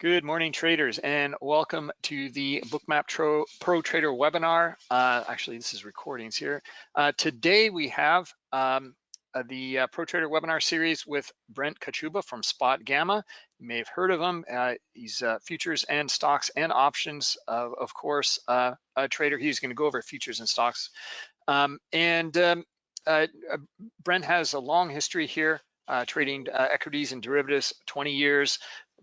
Good morning, traders, and welcome to the Bookmap Pro, Pro Trader webinar. Uh, actually, this is recordings here. Uh, today we have um, uh, the uh, Pro Trader webinar series with Brent Kochuba from Spot Gamma. You may have heard of him. Uh, he's uh, futures and stocks and options, of course, a trader. He's going to go over futures and stocks. Um, and um, Brent has a long history here uh, trading uh, equities and derivatives, 20 years,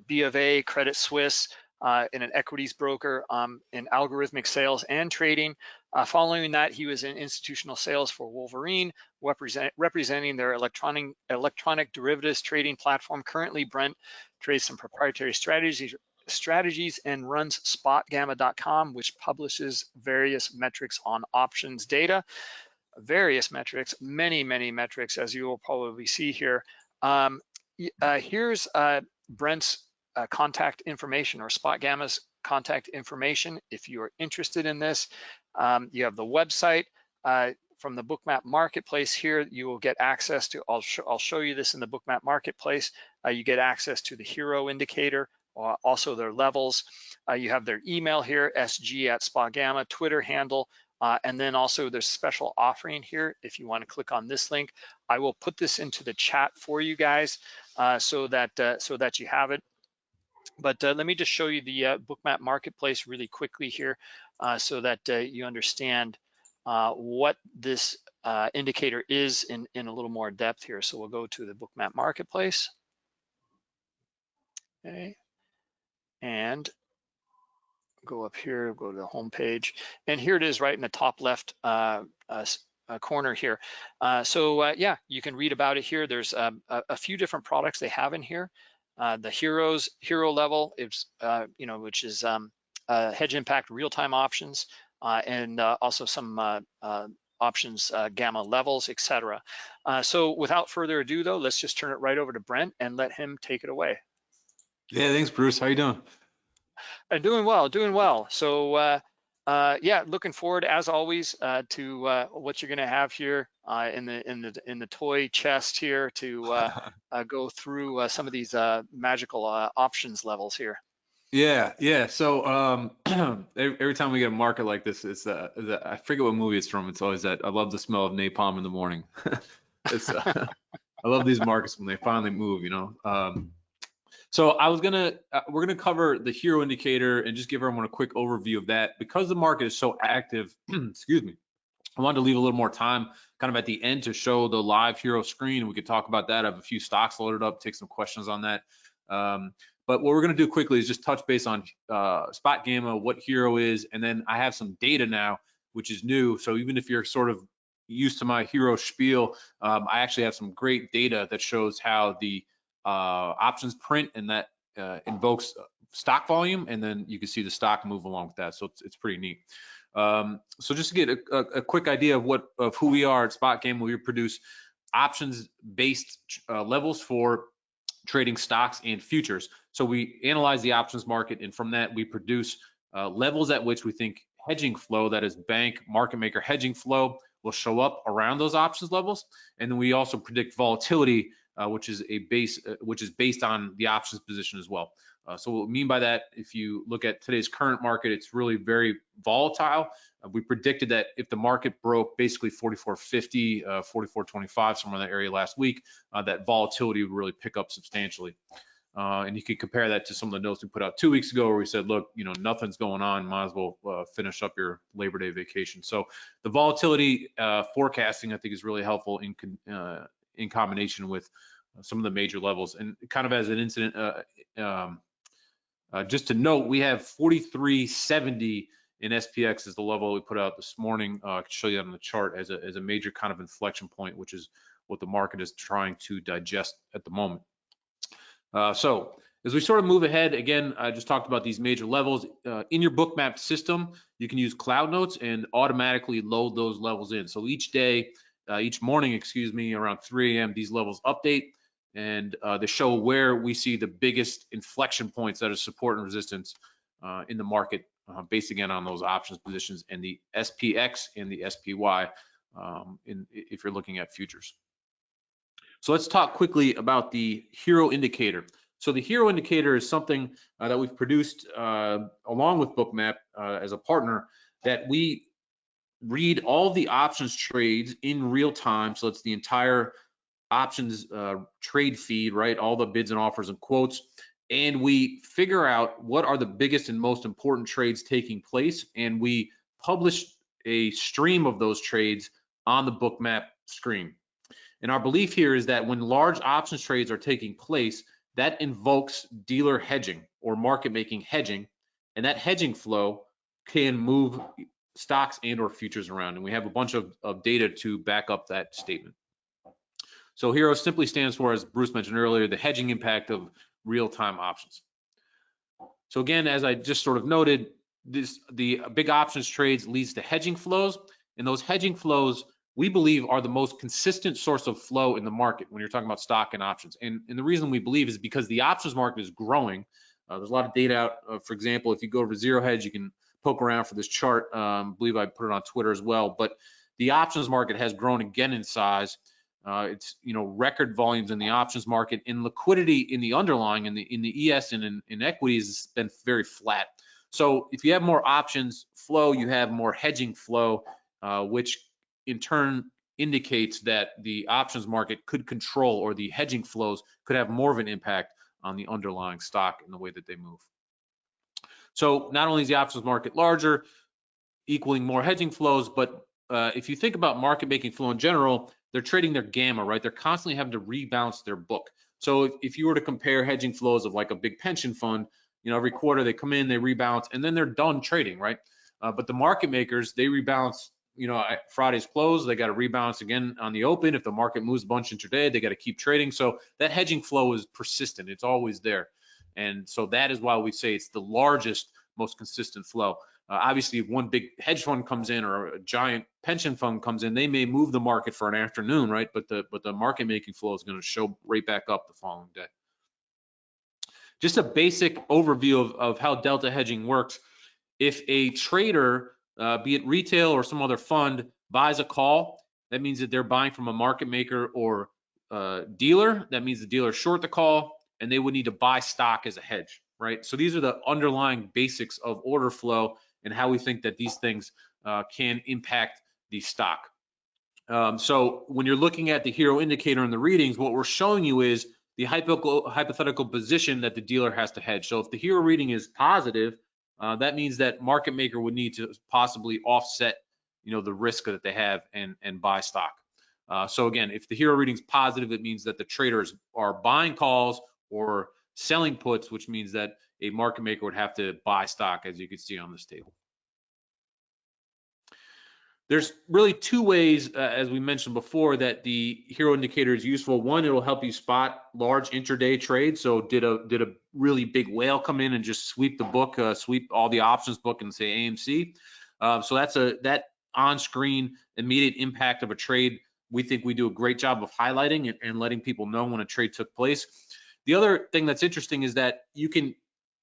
B of A, Credit Suisse, uh, in an equities broker um, in algorithmic sales and trading. Uh, following that, he was in institutional sales for Wolverine, represent, representing their electronic, electronic derivatives trading platform. Currently, Brent trades some proprietary strategies, strategies and runs spotgamma.com, which publishes various metrics on options data various metrics, many, many metrics, as you will probably see here. Um, uh, here's uh, Brent's uh, contact information or Spot Gamma's contact information. If you are interested in this, um, you have the website. Uh, from the Bookmap Marketplace here, you will get access to, I'll, sh I'll show you this in the Bookmap Marketplace. Uh, you get access to the hero indicator, uh, also their levels. you have their email here, sg at Spot Gamma, Twitter handle, uh, and then also there's special offering here. If you want to click on this link, I will put this into the chat for you guys uh, so that uh, so that you have it. But uh, let me just show you the uh, Bookmap Marketplace really quickly here uh, so that you understand what this indicator is in, in a little more depth here. So we'll go to the Bookmap Marketplace. Okay. And go up here, go to the home page, and here it is right in the top left uh, uh, uh corner here. Uh, so uh, yeah, you can read about it here. There's um, a, a, few different products they have in here. Uh, the heroes hero level is you know which is um, hedge impact real-time options and also some options gamma levels, etc. so without further ado though, let's just turn it right over to Brent and let him take it away. Yeah, thanks Bruce. How you doing? I'm doing well, doing well. So uh, uh, yeah, looking forward as always uh, to uh, what you're going to have here uh, in the in the in the toy chest here to go through some of these magical options levels here. Yeah, yeah. So um, every, time we get a market like this, it's uh, I forget what movie it's from. It's always that I love the smell of napalm in the morning. it's I love these markets when they finally move. You know. Um, so I was gonna, uh, we're gonna cover the hero indicator and just give everyone a quick overview of that. Because the market is so active, excuse me, I wanted to leave a little more time kind of at the end to show the live hero screen. We could talk about that. I have a few stocks loaded up, take some questions on that. Um, but what we're gonna do quickly is just touch base on uh, Spot Gamma, what hero is, and then I have some data now, which is new. So even if you're sort of used to my hero spiel, um, I actually have some great data that shows how the options print and that uh, invokes stock volume and then you can see the stock move along with that. So it's, it's pretty neat. Um, so just to get a, a, a, quick idea of what of who we are at Spot Gamma, we produce options based uh, levels for trading stocks and futures. So we analyze the options market and from that we produce uh, levels at which we think hedging flow, that is bank market maker hedging flow, will show up around those options levels. And then we also predict volatility uh, which is a base, uh, which is based on the options position as well. Uh, so what we mean by that, if you look at today's current market, it's really very volatile. Uh, we predicted that if the market broke basically 44.50, 44.25, uh, somewhere in that area last week, uh, that volatility would really pick up substantially. and you can compare that to some of the notes we put out two weeks ago where we said, look, you know, nothing's going on, might as well finish up your Labor Day vacation. So the volatility forecasting, I think, is really helpful in in combination with uh, some of the major levels. And kind of as an incident, uh, um, uh, just to note, we have 4370 in SPX is the level we put out this morning. Uh, I can show you that on the chart as a, as a major kind of inflection point, which is what the market is trying to digest at the moment. Uh, so as we sort of move ahead, again, I just talked about these major levels. Uh, in your bookmap system, you can use Cloud Notes and automatically load those levels in. So each day, uh, each morning, excuse me, around 3 a.m. These levels update and uh, they show where we see the biggest inflection points that are support and resistance uh, in the market uh, based again on those options positions and the SPX and the SPY um, in, if you're looking at futures. So let's talk quickly about the hero indicator. So the hero indicator is something uh, that we've produced uh, along with Bookmap uh, as a partner that we read all the options trades in real time. So it's the entire options uh, trade feed, right? All the bids and offers and quotes. And we figure out what are the biggest and most important trades taking place. And we publish a stream of those trades on the bookmap screen. And our belief here is that when large options trades are taking place, that invokes dealer hedging or market making hedging. And that hedging flow can move stocks and or futures around. And we have a bunch of, of data to back up that statement. So HERO simply stands for, as Bruce mentioned earlier, the hedging impact of real-time options. So again, as I just sort of noted, this the big options trades leads to hedging flows, and those hedging flows we believe are the most consistent source of flow in the market when you're talking about stock and options. And, and the reason we believe is because the options market is growing. Uh, there's a lot of data out. Uh, for example, if you go over Zero Hedge, you can poke around for this chart. Um, believe I put it on Twitter as well. But the options market has grown again in size. Uh, it's you know record volumes in the options market and liquidity in the underlying in the in the ES and in, in equities has been very flat. So if you have more options flow, you have more hedging flow, uh, which in turn indicates that the options market could control or the hedging flows could have more of an impact on the underlying stock in the way that they move. So not only is the options market larger, equaling more hedging flows, but uh, if you think about market making flow in general, they're trading their gamma, right? They're constantly having to rebalance their book. So if, if you were to compare hedging flows of like a big pension fund, you know, every quarter they come in, they rebalance, and then they're done trading, right? Uh, but the market makers, they rebalance, you know, Friday's close, they got to rebalance again on the open. If the market moves a bunch intraday, they got to keep trading. So that hedging flow is persistent. It's always there. And so that is why we say it's the largest, most consistent flow. Uh, obviously, if one big hedge fund comes in or a giant pension fund comes in, they may move the market for an afternoon, right? But the but the market making flow is going to show right back up the following day. Just a basic overview of, of how delta hedging works. If a trader, uh, be it retail or some other fund, buys a call, that means that they're buying from a market maker or uh, dealer. That means the dealer short the call, and they would need to buy stock as a hedge, right? So these are the underlying basics of order flow and how we think that these things uh, can impact the stock. Um, so when you're looking at the hero indicator and the readings, what we're showing you is the hypothetical position that the dealer has to hedge. So if the hero reading is positive, uh, that means that market maker would need to possibly offset, you know, the risk that they have and and buy stock. Uh, so again, if the hero reading is positive, it means that the traders are buying calls or selling puts, which means that a market maker would have to buy stock, as you can see on this table. There's really two ways, uh, as we mentioned before, that the hero indicator is useful. One, it'll help you spot large intraday trades. So did a did a really big whale come in and just sweep the book, uh, sweep all the options book and say AMC. Uh, so that's a that on-screen immediate impact of a trade. We think we do a great job of highlighting and, and letting people know when a trade took place. The other thing that's interesting is that you can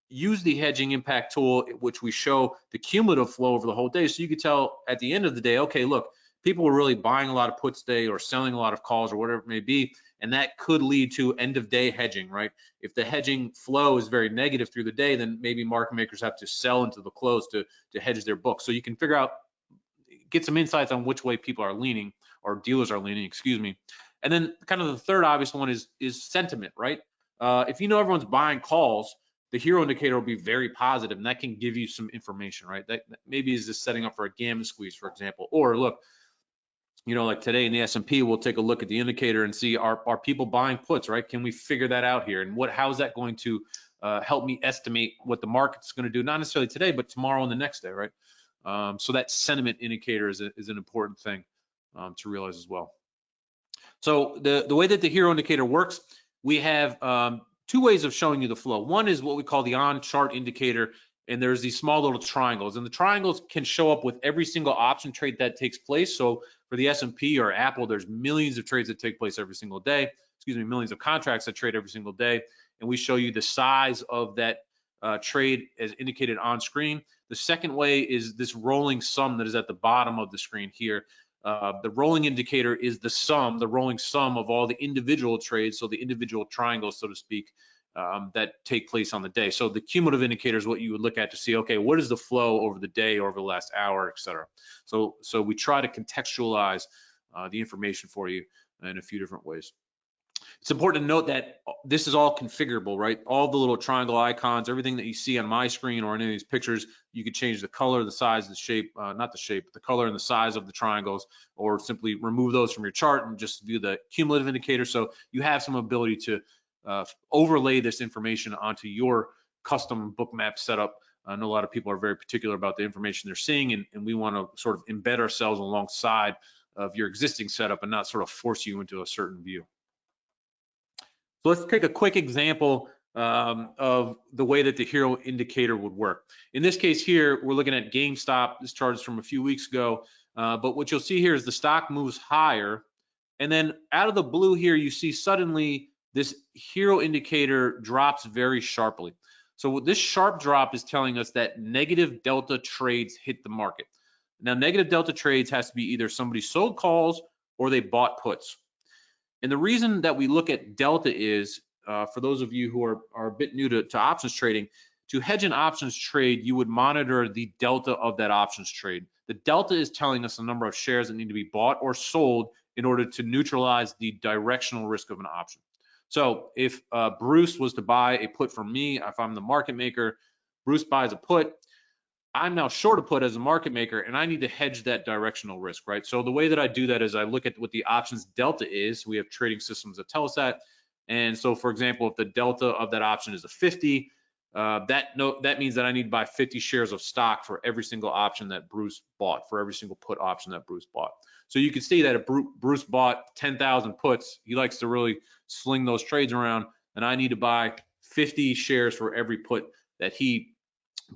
use the hedging impact tool, which we show the cumulative flow over the whole day. So you could tell at the end of the day, okay, look, people were really buying a lot of puts today or selling a lot of calls or whatever it may be. And that could lead to end of day hedging, right? If the hedging flow is very negative through the day, then maybe market makers have to sell into the close to, to hedge their book. So you can figure out, get some insights on which way people are leaning or dealers are leaning, excuse me. And then kind of the third obvious one is, is sentiment, right? Uh, if you know everyone's buying calls, the hero indicator will be very positive and that can give you some information, right? That, that maybe is just setting up for a gamma squeeze, for example. Or look, you know, like today in the S&P, we'll take a look at the indicator and see are, are people buying puts, right? Can we figure that out here? And what how is that going to uh, help me estimate what the market's going to do, not necessarily today, but tomorrow and the next day, right? Um, so that sentiment indicator is, a, is an important thing um, to realize as well. So the, the way that the hero indicator works, we have um, two ways of showing you the flow. One is what we call the on chart indicator, and there's these small little triangles, and the triangles can show up with every single option trade that takes place. So for the S&P or Apple, there's millions of trades that take place every single day. Excuse me, millions of contracts that trade every single day, and we show you the size of that uh, trade as indicated on screen. The second way is this rolling sum that is at the bottom of the screen here. Uh, the rolling indicator is the sum, the rolling sum of all the individual trades, so the individual triangles, so to speak. um, that take place on the day. So the cumulative indicator is what you would look at to see, okay, what is the flow over the day, over the last hour, et cetera. So, so we try to contextualize uh, the information for you in a few different ways. It's important to note that this is all configurable, right? All the little triangle icons, everything that you see on my screen or any of these pictures, you could change the color, the size, the shape, uh, not the shape, the color and the size of the triangles, or simply remove those from your chart and just view the cumulative indicator. So you have some ability to uh, overlay this information onto your custom bookmap setup. I know a lot of people are very particular about the information they're seeing, and, and we want to sort of embed ourselves alongside of your existing setup and not sort of force you into a certain view. So let's take a quick example um, of the way that the hero indicator would work. In this case here, we're looking at GameStop. This chart is from a few weeks ago, uh, but what you'll see here is the stock moves higher, and then out of the blue here, you see suddenly this hero indicator drops very sharply. So this sharp drop is telling us that negative delta trades hit the market. Now, negative delta trades has to be either somebody sold calls or they bought puts. And the reason that we look at delta is, uh, for those of you who are, are a bit new to, to options trading, to hedge an options trade, you would monitor the delta of that options trade. The delta is telling us the number of shares that need to be bought or sold in order to neutralize the directional risk of an option. So if uh, Bruce was to buy a put from me, if I'm the market maker, Bruce buys a put, I'm now short a put as a market maker and I need to hedge that directional risk, right? So the way that I do that is I look at what the options delta is. We have trading systems that tell us that. And so for example, if the delta of that option is a 50, uh, that no, that means that I need to buy 50 shares of stock for every single option that Bruce bought, for every single put option that Bruce bought. So you can see that if Bruce bought 10,000 puts, he likes to really sling those trades around, and I need to buy 50 shares for every put that he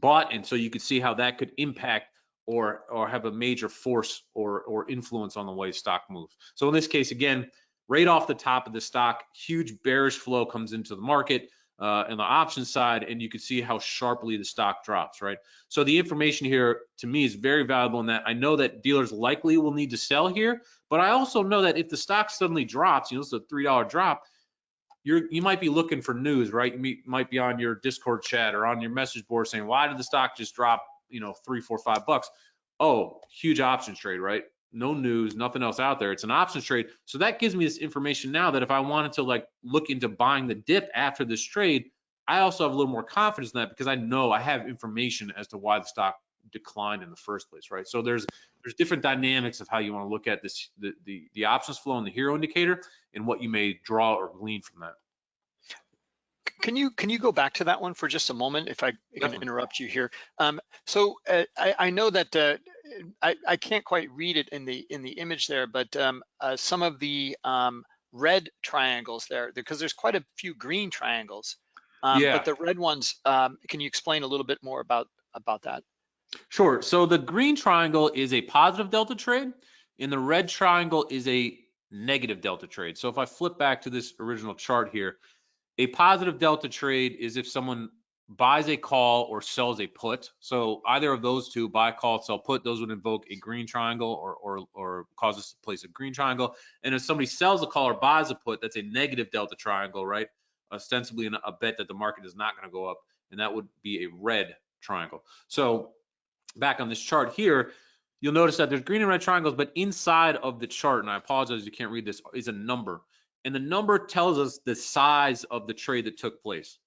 bought, and so you could see how that could impact or or have a major force or or influence on the way stock moves. So in this case, again, right off the top of the stock, huge bearish flow comes into the market uh, the option side, and you can see how sharply the stock drops, right? So the information here to me is very valuable in that I know that dealers likely will need to sell here, but I also know that if the stock suddenly drops, you know, it's a three dollar drop, you're you might be looking for news, right? You might be on your Discord chat or on your message board saying, why did the stock just drop, you know, three, four, five bucks? Oh, huge options trade, right? No news, nothing else out there. It's an options trade. So that gives me this information now that if I wanted to like look into buying the dip after this trade, I also have a little more confidence in that because I know I have information as to why the stock declined in the first place, right? So there's there's different dynamics of how you want to look at this the, the the options flow and the hero indicator and what you may draw or glean from that. Can you can you go back to that one for just a moment, if I can interrupt you here? Um, so uh, I, I, know that uh, I, I can't quite read it in the in the image there, but um, uh, some of the um, red triangles there, because there's quite a few green triangles. Um, yeah. But the red ones, um, can you explain a little bit more about about that? Sure. So the green triangle is a positive delta trade, and the red triangle is a negative delta trade. So if I flip back to this original chart here, a positive delta trade is if someone buys a call or sells a put. So either of those two, buy, call, sell, put, those would invoke a green triangle or or or cause us to place a green triangle. And if somebody sells a call or buys a put, that's a negative delta triangle, right? Ostensibly a bet that the market is not going to go up, and that would be a red triangle. So back on this chart here, you'll notice that there's green and red triangles, but inside of the chart, and I apologize you can't read this, is a number. And the number tells us the size of the trade that took place.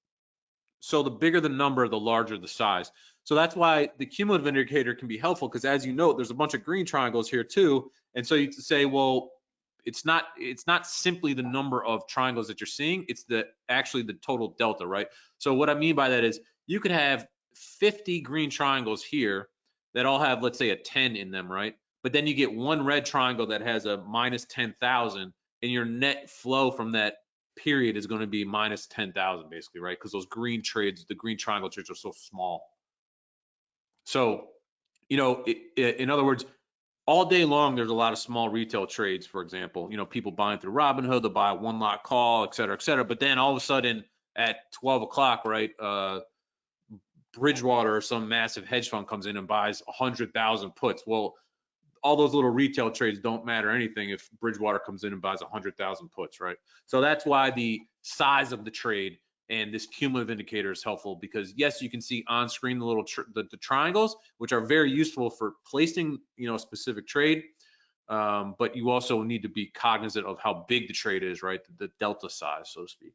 So the bigger the number, the larger the size. So that's why the cumulative indicator can be helpful because as you note, there's a bunch of green triangles here too. And so you say, well, it's not it's not simply the number of triangles that you're seeing, it's the actually the total delta, right? So what I mean by that is you could have 50 green triangles here that all have, let's say, a 10 in them, right? But then you get one red triangle that has a minus 10,000, and your net flow from that period is going to be minus 10,000, basically, right? Because those green trades, the green triangle trades are so small. So, you know, it, it, in other words, all day long, there's a lot of small retail trades, for example, you know, people buying through Robinhood, they'll buy one lot call, et cetera, et cetera. But then all of a sudden at 12 o'clock, right, uh, Bridgewater or some massive hedge fund comes in and buys 100,000 puts. Well, all those little retail trades don't matter anything if Bridgewater comes in and buys 100,000 puts, right? So that's why the size of the trade And this cumulative indicator is helpful because yes, you can see on screen the little tr the, the, triangles, which are very useful for placing, you know, a specific trade. Um, but you also need to be cognizant of how big the trade is, right? The, the delta size, so to speak.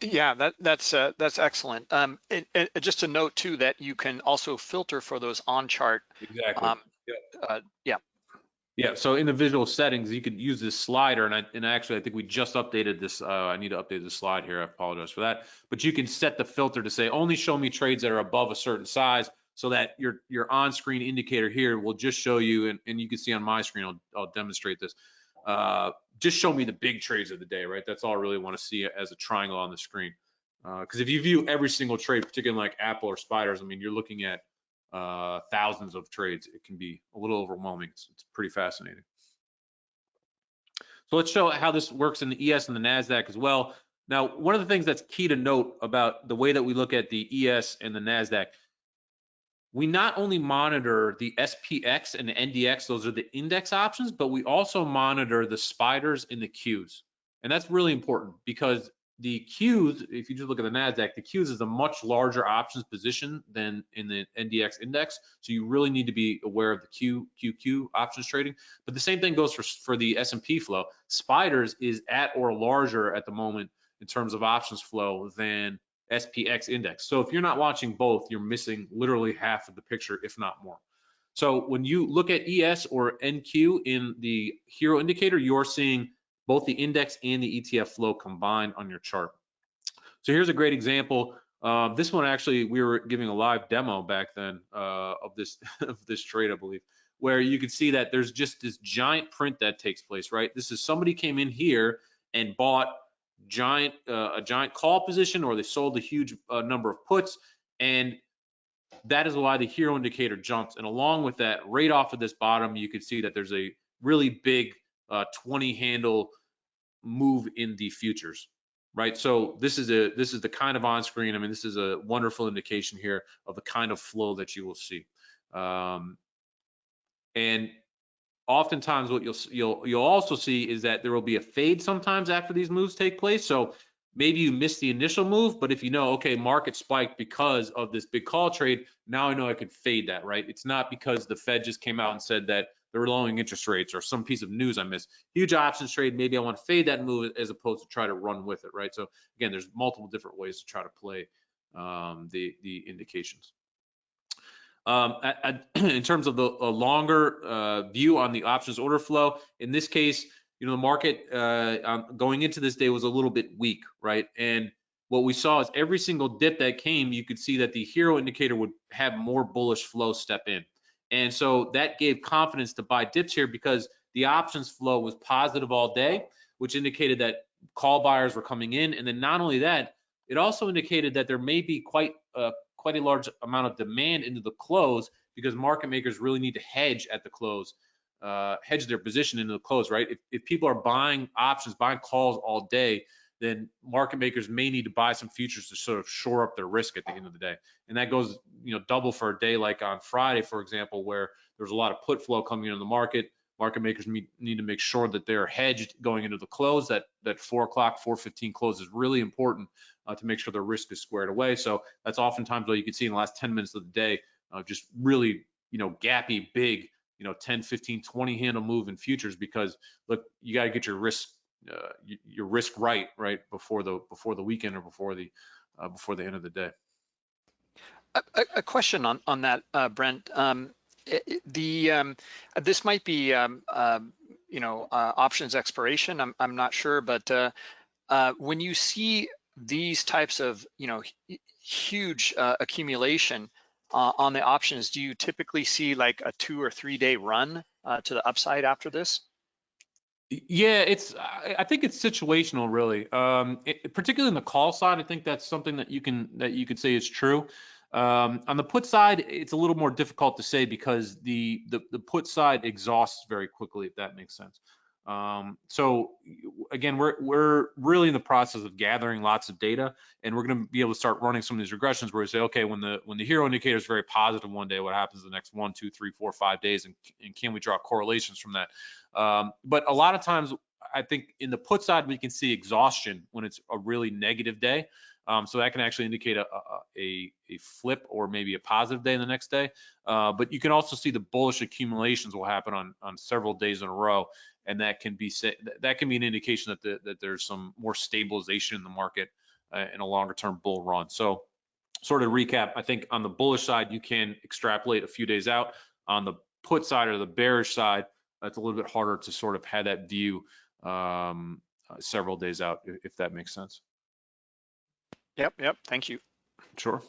Yeah, that, that's uh, that's excellent. Um, and, and, just a note too that you can also filter for those on chart. Exactly. Um, yeah. Uh, yeah. Yeah. So in the visual settings, you could use this slider, and I and actually I think we just updated this. Uh, I need to update the slide here. I apologize for that. But you can set the filter to say only show me trades that are above a certain size, so that your your on-screen indicator here will just show you, and, and you can see on my screen. I'll, I'll demonstrate this. Uh, just show me the big trades of the day, right? That's all I really want to see as a triangle on the screen. Because uh, if you view every single trade, particularly like Apple or Spiders, I mean, you're looking at uh, thousands of trades. It can be a little overwhelming. It's, it's, pretty fascinating. So let's show how this works in the ES and the NASDAQ as well. Now, one of the things that's key to note about the way that we look at the ES and the NASDAQ we not only monitor the SPX and the NDX, those are the index options, but we also monitor the spiders and the Qs. And that's really important because the Qs, if you just look at the NASDAQ, the Qs is a much larger options position than in the NDX index. So you really need to be aware of the Q, QQ options trading. But the same thing goes for, for the S&P flow. Spiders is at or larger at the moment in terms of options flow than SPX index. So if you're not watching both, you're missing literally half of the picture, if not more. So when you look at ES or NQ in the hero indicator, you're seeing both the index and the ETF flow combined on your chart. So here's a great example. Uh, this one actually, we were giving a live demo back then uh, of this of this trade, I believe, where you can see that there's just this giant print that takes place, right? This is somebody came in here and bought giant uh, a giant call position or they sold a huge uh, number of puts and that is why the hero indicator jumps. And along with that right off of this bottom you can see that there's a really big uh, 20 handle move in the futures right? So this is a this is the kind of on screen i mean this is a wonderful indication here of the kind of flow that you will see. Um, and oftentimes what you'll you'll you'll also see is that there will be a fade sometimes after these moves take place. So maybe you missed the initial move, but if you know, okay, market spiked because of this big call trade, now I know I could fade that, right? It's not because the Fed just came out and said that they're lowering interest rates or some piece of news I missed. Huge options trade, maybe I want to fade that move as opposed to try to run with it, right? So again, there's multiple different ways to try to play um, the the indications. Um, at, at, in terms of the longer uh, view on the options order flow, in this case, you know, the market uh, um, going into this day was a little bit weak, right? And what we saw is every single dip that came, you could see that the hero indicator would have more bullish flow step in. And so that gave confidence to buy dips here because the options flow was positive all day, which indicated that call buyers were coming in. And then not only that, it also indicated that there may be quite a quite a large amount of demand into the close because market makers really need to hedge at the close, uh, hedge their position into the close, right? If, if people are buying options, buying calls all day, then market makers may need to buy some futures to sort of shore up their risk at the end of the day. And that goes, you know, double for a day like on Friday, for example, where there's a lot of put flow coming into the market. Market makers need to make sure that they're hedged going into the close. That that four o'clock, 4:15 close is really important uh, to make sure the risk is squared away. So that's oftentimes what you can see in the last 10 minutes of the day, uh, just really, you know, gappy, big, you know, 10, 15, 20 handle move in futures because look, you got to get your risk, uh, your risk right, right before the before the weekend or before the uh, before the end of the day. A, a question on on that, uh, Brent. Um, it, the um, this might be um, uh, you know uh, options expiration. I'm I'm not sure, but uh, uh, when you see these types of you know huge uh, accumulation uh, on the options, do you typically see like a two or three day run uh, to the upside after this? Yeah, it's. I think it's situational, really. Um, it, particularly in the call side, I think that's something that you can that you could say is true. Um, on the put side, it's a little more difficult to say because the, the the put side exhausts very quickly, if that makes sense. Um, so again, we're we're really in the process of gathering lots of data, and we're going to be able to start running some of these regressions where we say, okay, when the when the hero indicator is very positive one day, what happens the next one, two, three, four, five days, and, and can we draw correlations from that? Um, but a lot of times, I think in the put side, we can see exhaustion when it's a really negative day. Um, so that can actually indicate a, a, a, flip or maybe a positive day the next day. Uh, but you can also see the bullish accumulations will happen on, on several days in a row. And that can be that can be an indication that, the, that there's some more stabilization in the market uh, in a longer term bull run. So sort of recap, I think on the bullish side, you can extrapolate a few days out. On the put side or the bearish side, it's a little bit harder to sort of have that view um, uh, several days out, if that makes sense. Yep, yep. Thank you. Sure.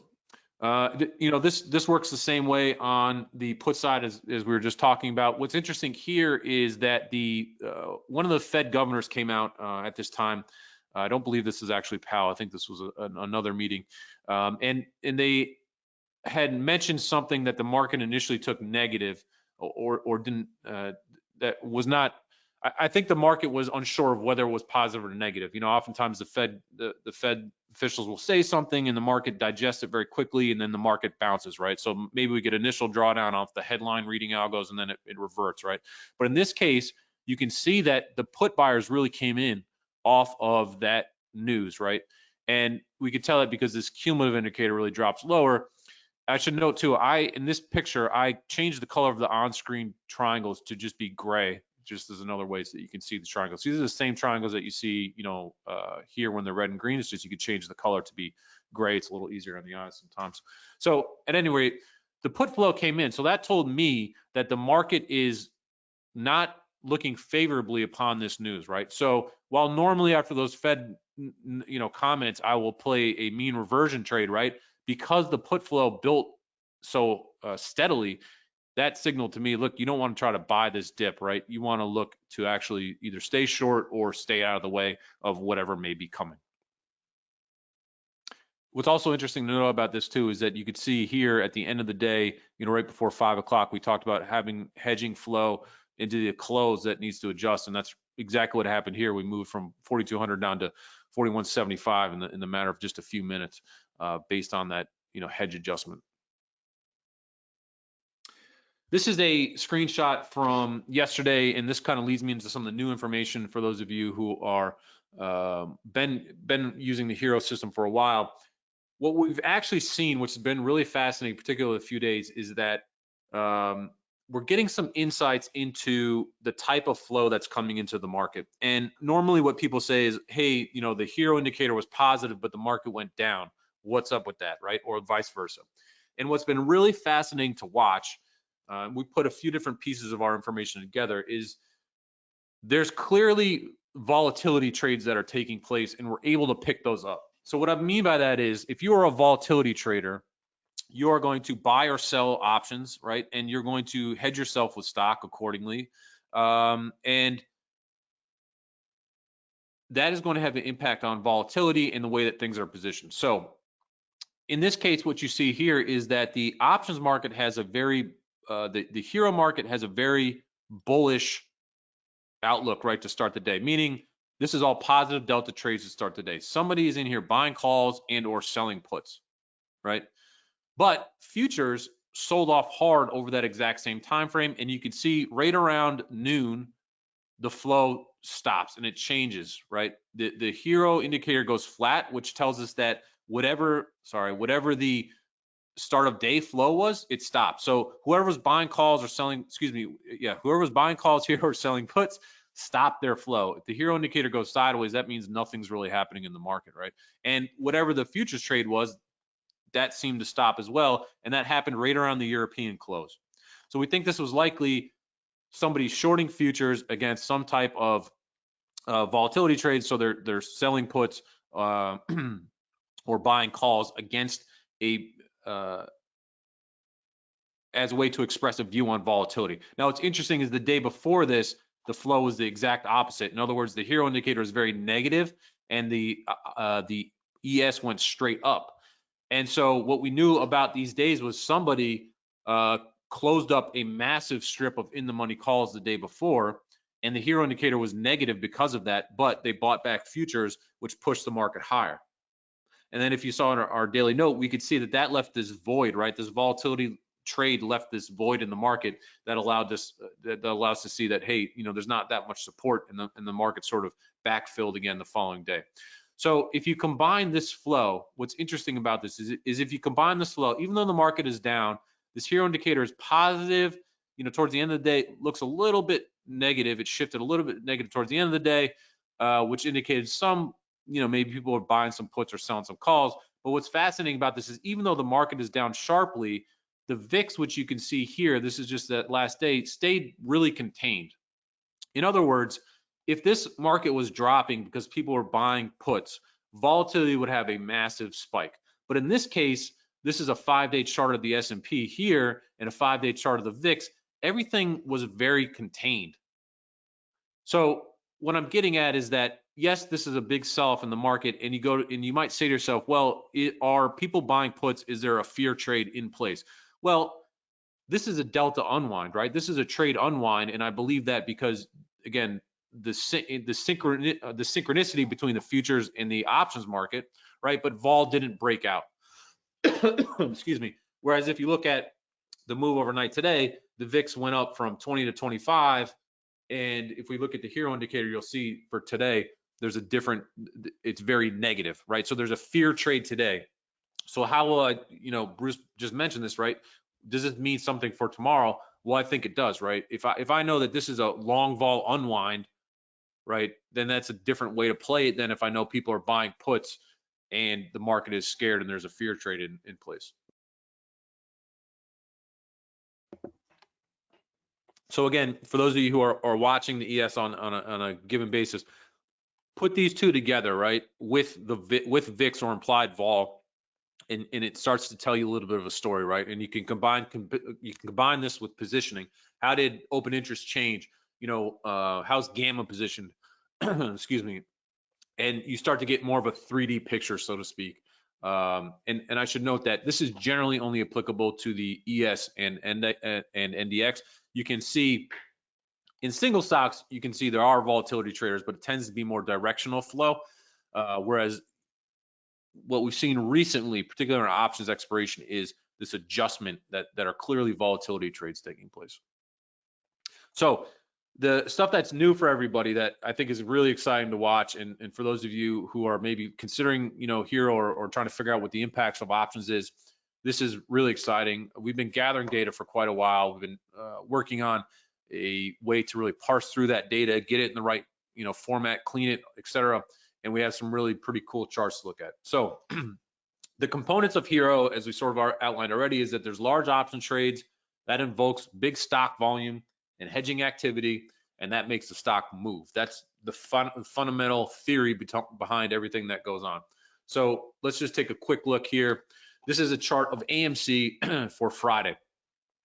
Uh, you know, this this works the same way on the put side as, as we were just talking about. What's interesting here is that the uh, one of the Fed governors came out uh, at this time. I don't believe this is actually Powell. I think this was a, another meeting, um, and and they had mentioned something that the market initially took negative or or didn't uh, that was not I, think the market was unsure of whether it was positive or negative. You know, oftentimes the Fed the, the Fed officials will say something and the market digests it very quickly and then the market bounces, right? So maybe we get initial drawdown off the headline reading algos and then it, it reverts, right? But in this case, you can see that the put buyers really came in off of that news, right? And we could tell that because this cumulative indicator really drops lower. I should note too, I in this picture, I changed the color of the on-screen triangles to just be gray just as another way so that you can see the triangles. These are the same triangles that you see, you know, uh, here when they're red and green. It's just you could change the color to be gray. It's a little easier on the eyes sometimes. So at any rate, the put flow came in. So that told me that the market is not looking favorably upon this news, right? So while normally after those Fed, you know, comments, I will play a mean reversion trade, right? Because the put flow built so uh, steadily, that signaled to me, look, you don't want to try to buy this dip, right? You want to look to actually either stay short or stay out of the way of whatever may be coming. What's also interesting to know about this too is that you could see here at the end of the day, you know, right before five o'clock, we talked about having hedging flow into the close that needs to adjust, and that's exactly what happened here. We moved from 4,200 down to 4175 in the in the matter of just a few minutes, uh, based on that, you know, hedge adjustment. This is a screenshot from yesterday, and this kind of leads me into some of the new information for those of you who are uh, been been using the Hero system for a while. What we've actually seen, which has been really fascinating, particularly a few days, is that um, we're getting some insights into the type of flow that's coming into the market. And normally, what people say is, "Hey, you know, the Hero indicator was positive, but the market went down. What's up with that, right?" Or vice versa. And what's been really fascinating to watch uh, we put a few different pieces of our information together, is there's clearly volatility trades that are taking place and we're able to pick those up. So what I mean by that is if you are a volatility trader, you are going to buy or sell options, right? And you're going to hedge yourself with stock accordingly. Um, and that is going to have an impact on volatility and the way that things are positioned. So in this case, what you see here is that the options market has a very uh, the, the hero market has a very bullish outlook right to start the day, meaning this is all positive delta trades to start the day. Somebody is in here buying calls and or selling puts, right? But futures sold off hard over that exact same time frame, and you can see right around noon, the flow stops and it changes, right? The the hero indicator goes flat, which tells us that whatever, sorry, whatever the start of day flow was, it stopped. So whoever was buying calls or selling, excuse me, yeah, whoever was buying calls here or selling puts, stop their flow. If the hero indicator goes sideways, that means nothing's really happening in the market, right? And whatever the futures trade was, that seemed to stop as well. And that happened right around the European close. So we think this was likely somebody shorting futures against some type of uh, volatility trade. So they're they're selling puts uh, or buying calls against a uh, as a way to express a view on volatility. Now, what's interesting is the day before this, the flow was the exact opposite. In other words, the hero indicator is very negative, and the uh, uh the ES went straight up. And so, what we knew about these days was somebody uh, closed up a massive strip of in the money calls the day before, and the hero indicator was negative because of that. But they bought back futures, which pushed the market higher. And then if you saw in our, our, daily note, we could see that that left this void, right? This volatility trade left this void in the market that allowed us that allows to see that hey, you know, there's not that much support and the the market sort of backfilled again the following day. So if you combine this flow, what's interesting about this is, is if you combine this flow, even though the market is down, this hero indicator is positive, you know, towards the end of the day, looks a little bit negative. It shifted a little bit negative towards the end of the day, uh, which indicated some, you know, maybe people are buying some puts or selling some calls. But what's fascinating about this is even though the market is down sharply, the VIX, which you can see here, this is just that last day, stayed really contained. In other words, if this market was dropping because people were buying puts, volatility would have a massive spike. But in this case, this is a five-day chart of the S&P here and a five-day chart of the VIX. Everything was very contained. So what I'm getting at is that yes, this is a big sell-off in the market, and you go to, and you might say to yourself, well, it, are people buying puts? Is there a fear trade in place? Well, this is a delta unwind, right? This is a trade unwind, and I believe that because again, the the, the synchronicity between the futures and the options market, right? But vol didn't break out. Excuse me. Whereas if you look at the move overnight today, the VIX went up from 20 to 25. And if we look at the hero indicator, you'll see for today, there's a different, it's very negative, right? So there's a fear trade today. So how will I, you know, Bruce just mentioned this, right? Does this mean something for tomorrow? Well, I think it does, right? If I if I know that this is a long vol unwind, right, then that's a different way to play it than if I know people are buying puts and the market is scared and there's a fear trade in, in place. So again, for those of you who are, are watching the ES on, on a, on, a, given basis, put these two together, right, with the with VIX or implied vol, and, and it starts to tell you a little bit of a story, right? And you can combine you can combine this with positioning. How did open interest change? You know, uh, how's gamma positioned? Excuse me. And you start to get more of a 3D picture, so to speak. Um, and, and I should note that this is generally only applicable to the ES and, and, and NDX. You can see in single stocks, you can see there are volatility traders, but it tends to be more directional flow. Uh, whereas what we've seen recently, particularly in options expiration, is this adjustment that, that are clearly volatility trades taking place. So the stuff that's new for everybody that I think is really exciting to watch, and, and for those of you who are maybe considering, you know, here or, or trying to figure out what the impacts of options is, this is really exciting. We've been gathering data for quite a while. We've been uh, working on a way to really parse through that data, get it in the right, you know, format, clean it, etc. And we have some really pretty cool charts to look at. So the components of Hero, as we sort of outlined already, is that there's large option trades that invokes big stock volume and hedging activity, and that makes the stock move. That's the fun, fundamental theory behind everything that goes on. So let's just take a quick look here. This is a chart of AMC for Friday.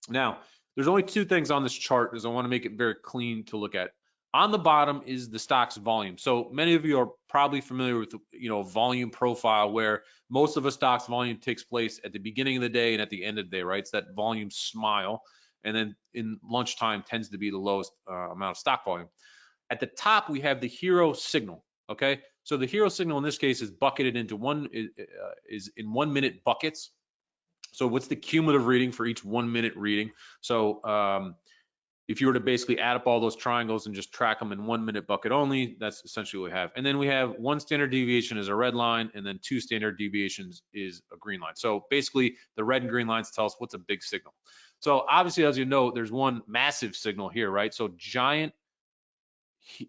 Now, there's only two things on this chart because I want to make it very clean to look at. On the bottom is the stock's volume. So many of you are probably familiar with, you know, volume profile where most of a stock's volume takes place at the beginning of the day and at the end of the day, right? It's that volume smile. And then in lunchtime tends to be the lowest uh, amount of stock volume. At the top, we have the hero signal. Okay, so the hero signal in this case is bucketed into one uh, is in one minute buckets. So what's the cumulative reading for each one minute reading? So um, if you were to basically add up all those triangles and just track them in one minute bucket only, that's essentially what we have. And then we have one standard deviation is a red line, and then two standard deviations is a green line. So basically, the red and green lines tell us what's a big signal. So obviously, as you know, there's one massive signal here, right? So giant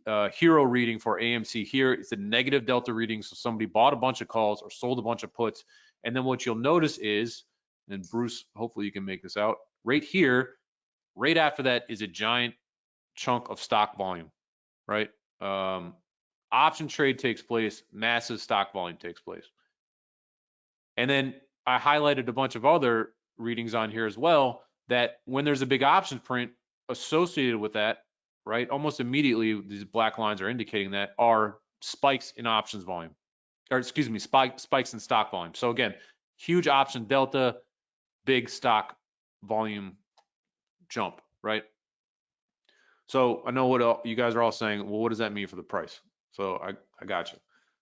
uh, hero reading for AMC here. It's a negative delta reading. So somebody bought a bunch of calls or sold a bunch of puts. And then what you'll notice is, and Bruce, hopefully you can make this out, right here, right after that is a giant chunk of stock volume, right? Um, option trade takes place, massive stock volume takes place. And then I highlighted a bunch of other readings on here as well that when there's a big option print associated with that, right? Almost immediately, these black lines are indicating that are spikes in options volume, or excuse me, spike, spikes in stock volume. So again, huge option delta, big stock volume jump, right? So I know what you guys are all saying. Well, what does that mean for the price? So I, I got you.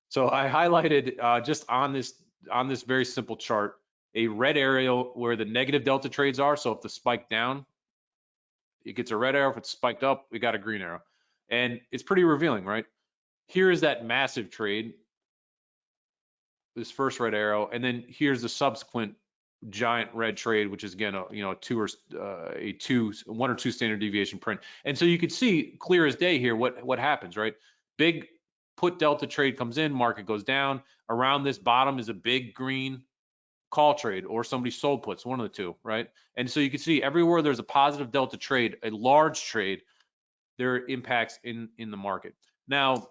So I highlighted uh, just on this on this very simple chart a red arrow where the negative delta trades are. So if the spike down, it gets a red arrow. If it's spiked up, we got a green arrow. And it's pretty revealing, right? Here is that massive trade, this first red arrow, and then here's the subsequent giant red trade, which is again a you know two or uh, a two one or two standard deviation print. And so you can see clear as day here what what happens, right? Big put delta trade comes in, market goes down. Around this bottom is a big green call trade or somebody sold puts, one of the two, right? And so you can see everywhere there's a positive delta trade, a large trade, there are impacts in in the market. Now,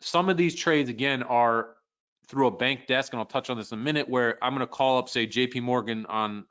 some of these trades again are through a bank desk, and I'll touch on this in a minute, where I'm going to call up, say, JP Morgan on,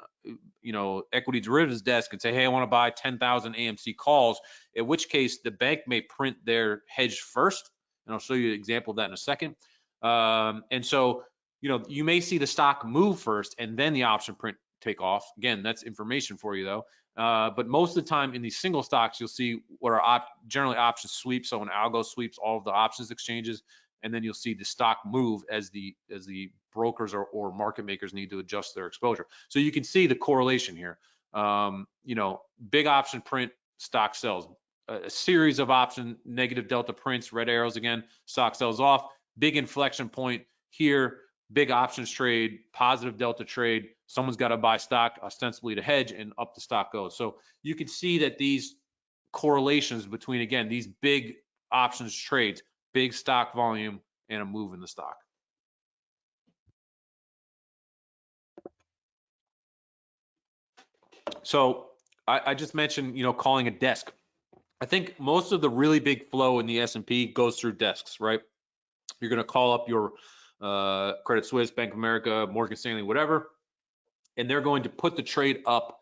you know, equity derivatives desk and say, hey, I want to buy 10,000 AMC calls, in which case the bank may print their hedge first. And I'll show you an example of that in a second. Um, and so, you know, you may see the stock move first and then the option print take off. Again, that's information for you though. Uh, but most of the time in these single stocks, you'll see what are op generally option sweeps. So an algo sweeps all of the options exchanges, and then you'll see the stock move as the as the brokers or, or market makers need to adjust their exposure. So you can see the correlation here. Um, you know, big option print, stock sells. A, a series of option negative delta prints, red arrows again, stock sells off. Big inflection point here, big options trade, positive delta trade. Someone's got to buy stock ostensibly to hedge, and up the stock goes. So you can see that these correlations between again these big options trades big stock volume and a move in the stock. So I, I, just mentioned, you know, calling a desk. I think most of the really big flow in the S&P goes through desks, right? You're going to call up your uh, Credit Suisse, Bank of America, Morgan Stanley, whatever, and they're going to put the trade up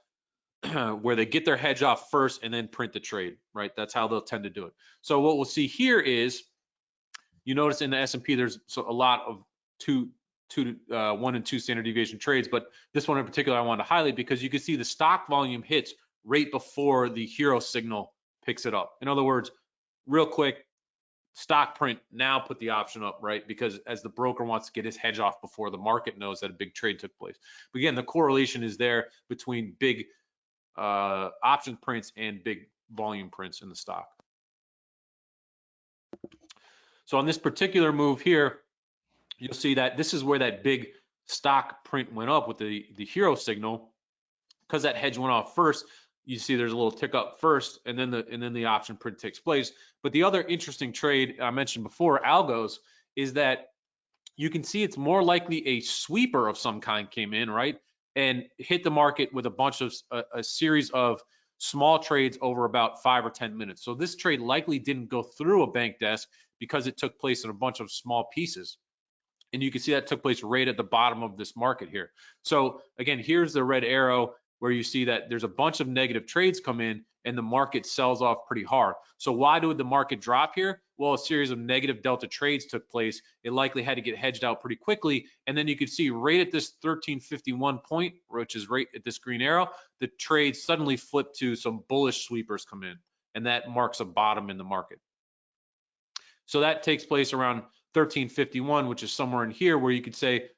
where they get their hedge off first and then print the trade, right? That's how they'll tend to do it. So what we'll see here is you notice in the S&P there's a lot of two, two, uh, one and two standard deviation trades, but this one in particular I wanted to highlight because you can see the stock volume hits right before the HIRO signal picks it up. In other words, real quick, stock print now put the option up, right? Because as the broker wants to get his hedge off before the market knows that a big trade took place. But again, the correlation is there between big uh, option prints and big volume prints in the stock. So on this particular move here, you'll see that this is where that big stock print went up with the, the HIRO signal. Because that hedge went off first, you see there's a little tick up first and then the and then the option print takes place. But the other interesting trade I mentioned before, algos, is that you can see it's more likely a sweeper of some kind came in, right? And hit the market with a bunch of a, a series of small trades over about five or 10 minutes. So this trade likely didn't go through a bank desk because it took place in a bunch of small pieces. And you can see that took place right at the bottom of this market here. So again, here's the red arrow where you see that there's a bunch of negative trades come in and the market sells off pretty hard. So why did the market drop here? Well, a series of negative delta trades took place. It likely had to get hedged out pretty quickly. And then you can see right at this 1351 point, which is right at this green arrow, the trade suddenly flipped to some bullish sweepers come in. And that marks a bottom in the market. So that takes place around 1351, which is somewhere in here where you could say,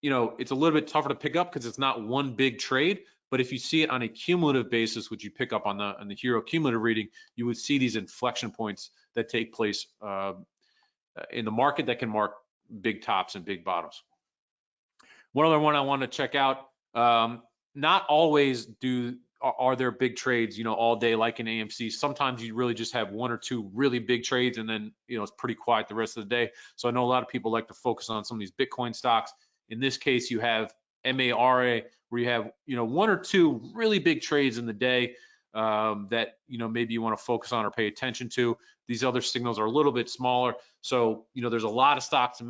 you know, it's a little bit tougher to pick up because it's not one big trade. But if you see it on a cumulative basis, which you pick up on the on the HIRO cumulative reading, you would see these inflection points that take place uh, in the market that can mark big tops and big bottoms. One other one I want to check out. Um, not always do are there big trades, you know, all day like in AMC? Sometimes you really just have one or two really big trades and then, you know, it's pretty quiet the rest of the day. So I know a lot of people like to focus on some of these Bitcoin stocks. In this case, you have MARA where you have, you know, one or two really big trades in the day um, that, you know, maybe you want to focus on or pay attention to. These other signals are a little bit smaller. So, you know, there's a lot of stocks to,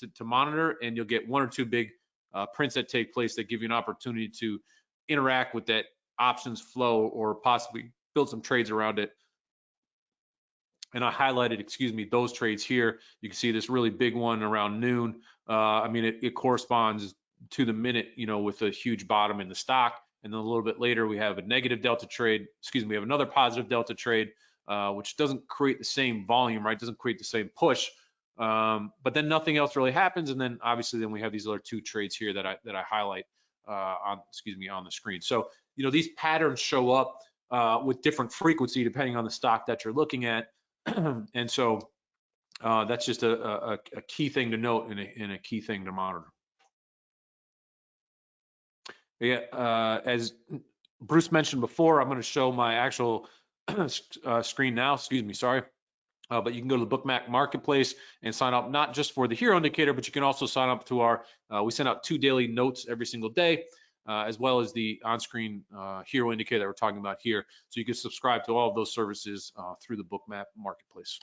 to, to monitor and you'll get one or two big uh, prints that take place that give you an opportunity to interact with that options flow or possibly build some trades around it. And I highlighted, excuse me, those trades here. You can see this really big one around noon. Uh, I mean, it, it corresponds to the minute, you know, with a huge bottom in the stock. And then a little bit later, we have a negative delta trade. Excuse me, we have another positive delta trade, uh, which doesn't create the same volume, right? Doesn't create the same push. Um, but then nothing else really happens. And then obviously, then we have these other two trades here that I that I highlight uh, on, excuse me, on the screen. So, you know, these patterns show up uh, with different frequency depending on the stock that you're looking at. and so uh, that's just a, a, a, key thing to note and a, and a key thing to monitor. Yeah, uh, as Bruce mentioned before, I'm going to show my actual uh, screen now. Excuse me, sorry. Uh, but you can go to the Bookmap Marketplace and sign up not just for the HIRO Indicator, but you can also sign up to our. Uh, we send out two daily notes every single day, uh, as well as the on-screen uh, HIRO Indicator that we're talking about here. So you can subscribe to all of those services uh, through the Bookmap Marketplace.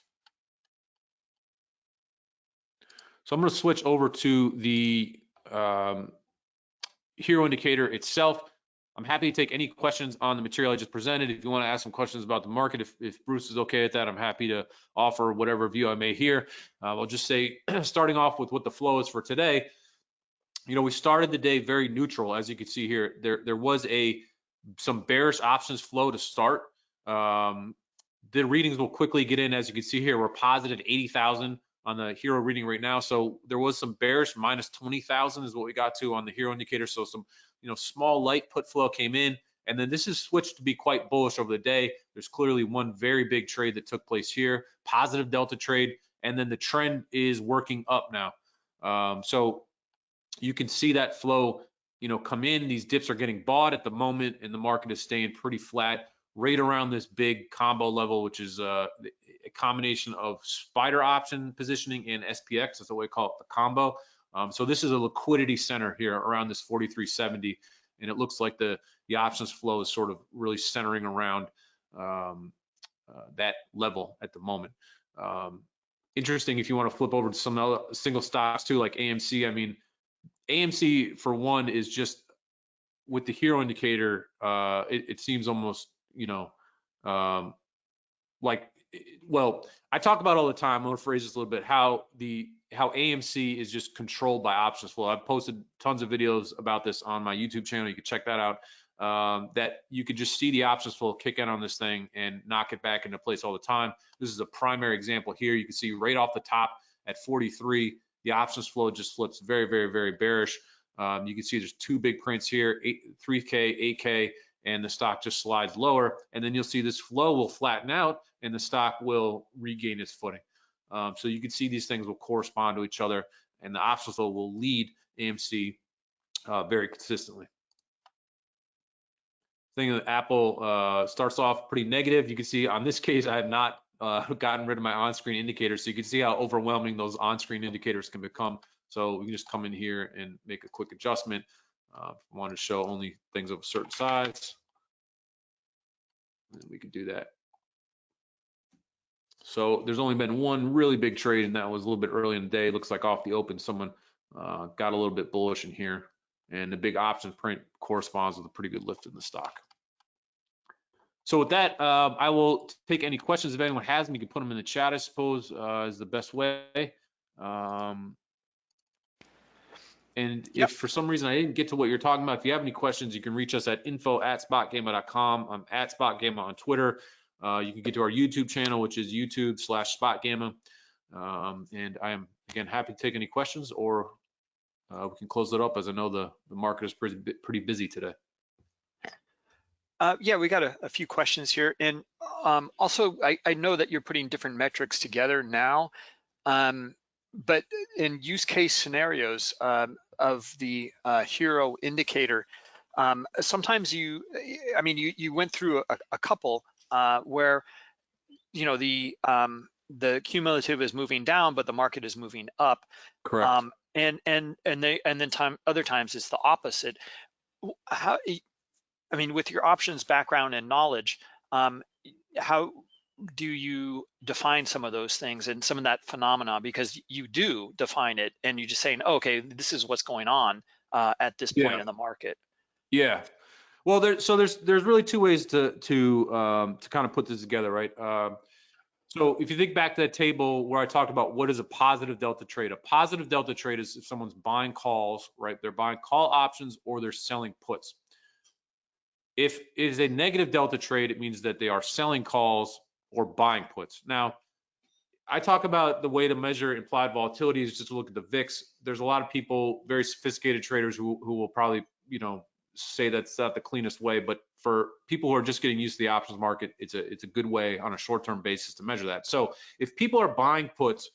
So I'm going to switch over to the um, HIRO Indicator itself. I'm happy to take any questions on the material I just presented. If you want to ask some questions about the market, if, if Bruce is okay with that, I'm happy to offer whatever view I may hear. Uh, I'll just say, starting off with what the flow is for today, you know, we started the day very neutral, as you can see here. There, there was a some bearish options flow to start. Um, the readings will quickly get in, as you can see here. We're positive 80,000 on the HIRO reading right now. So there was some bearish minus 20,000 is what we got to on the HIRO indicator. So some you know, small light put flow came in, and then this has switched to be quite bullish over the day. There's clearly one very big trade that took place here, positive delta trade, and then the trend is working up now. Um, so you can see that flow, you know, come in. These dips are getting bought at the moment, and the market is staying pretty flat right around this big combo level, which is uh, a combination of spider option positioning and SPX. That's what we call it, the combo. Um, so this is a liquidity center here around this 4370, and it looks like the the options flow is sort of really centering around um, uh, that level at the moment. Um, interesting if you want to flip over to some other single stocks too, like AMC. I mean, AMC for one is just with the HIRO indicator. Uh, it, it seems almost you know um, like well, I talk about all the time. I'm gonna phrase this a little bit. How the how AMC is just controlled by options flow. I've posted tons of videos about this on my YouTube channel. You can check that out. Um, that you could just see the options flow kick in on this thing and knock it back into place all the time. This is a primary example here. You can see right off the top at 43, the options flow just flips very, very, very bearish. Um, you can see there's two big prints here, 8, 3K, 8K, and the stock just slides lower. And then you'll see this flow will flatten out and the stock will regain its footing. Um, so you can see these things will correspond to each other and the options flow will lead AMC uh, very consistently. Thing that Apple uh, starts off pretty negative. You can see on this case, I have not uh, gotten rid of my on-screen indicators. So you can see how overwhelming those on-screen indicators can become. So we can just come in here and make a quick adjustment. Uh, want to show only things of a certain size, And we could do that. So there's only been one really big trade, and that was a little bit early in the day. It looks like off the open, someone uh, got a little bit bullish in here, and the big option print corresponds with a pretty good lift in the stock. So with that, uh, I will take any questions if anyone has them. You can put them in the chat, I suppose, uh, is the best way. Um, and yep. if for some reason I didn't get to what you're talking about, if you have any questions, you can reach us at info at spotgamma.com. I'm at spotgamma on Twitter. Uh, you can get to our YouTube channel, which is YouTube slash Spot Gamma. Um, and I am, again, happy to take any questions or uh, we can close it up as I know the, the market is pretty, pretty busy today. Uh, yeah, we got a, a, few questions here. And um, also, I, I, know that you're putting different metrics together now, um, but in use case scenarios um, of the uh, HIRO indicator, um, sometimes you, I mean, you, you went through a, a couple uh, where you know the um, the cumulative is moving down, but the market is moving up. Correct. Um, and and and they and then time other times it's the opposite. How I mean, with your options background and knowledge, um, how do you define some of those things and some of that phenomena? Because you do define it, and you're just saying, oh, okay, this is what's going on uh, at this point yeah. in the market. Yeah, well, there, so there's there's really two ways to to um, to kind of put this together, right? Uh, so if you think back to that table where I talked about what is a positive delta trade, a positive delta trade is if someone's buying calls, right? They're buying call options or they're selling puts. If it is a negative delta trade, it means that they are selling calls or buying puts. Now, I talk about the way to measure implied volatility is just to look at the VIX. There's a lot of people, very sophisticated traders who, who will probably you know, say that's not the cleanest way, but for people who are just getting used to the options market, it's a it's a good way on a short-term basis to measure that. So if people are buying puts,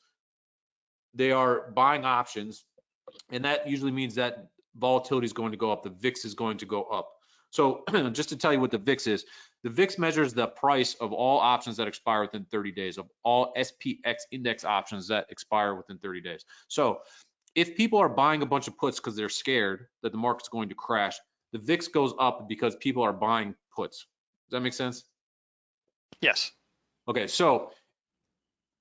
they are buying options, and that usually means that volatility is going to go up. The VIX is going to go up. So just to tell you what the VIX is, the VIX measures the price of all options that expire within 30 days, of all SPX index options that expire within 30 days. So if people are buying a bunch of puts because they're scared that the market's going to crash, the VIX goes up because people are buying puts. Does that make sense? Yes. Okay, so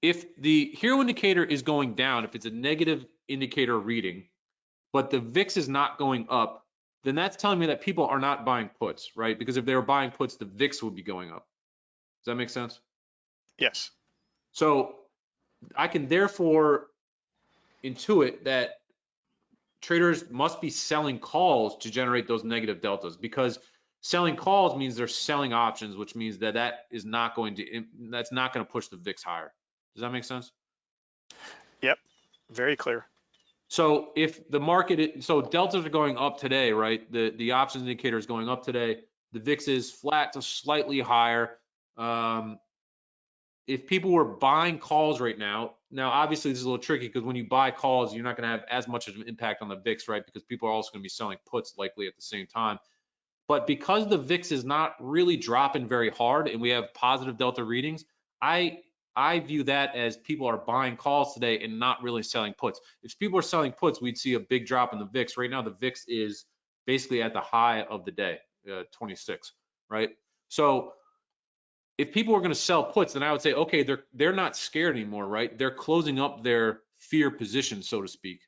if the HIRO indicator is going down, if it's a negative indicator reading, but the VIX is not going up, then that's telling me that people are not buying puts, right? Because if they were buying puts, the VIX would be going up. Does that make sense? Yes. So I can therefore intuit that traders must be selling calls to generate those negative deltas because selling calls means they're selling options, which means that that is not going to, that's not going to push the VIX higher. Does that make sense? Yep. Very clear. So if the market, so deltas are going up today, right? The the options indicator is going up today. The VIX is flat to slightly higher. Um, if people were buying calls right now, now obviously this is a little tricky because when you buy calls, you're not going to have as much of an impact on the VIX, right? Because people are also going to be selling puts likely at the same time. But because the VIX is not really dropping very hard and we have positive delta readings, I I view that as people are buying calls today and not really selling puts. If people are selling puts, we'd see a big drop in the VIX. Right now, the VIX is basically at the high of the day, uh, 26, right? So if people are going to sell puts, then I would say, okay, they're they're not scared anymore, right? They're closing up their fear position, so to speak.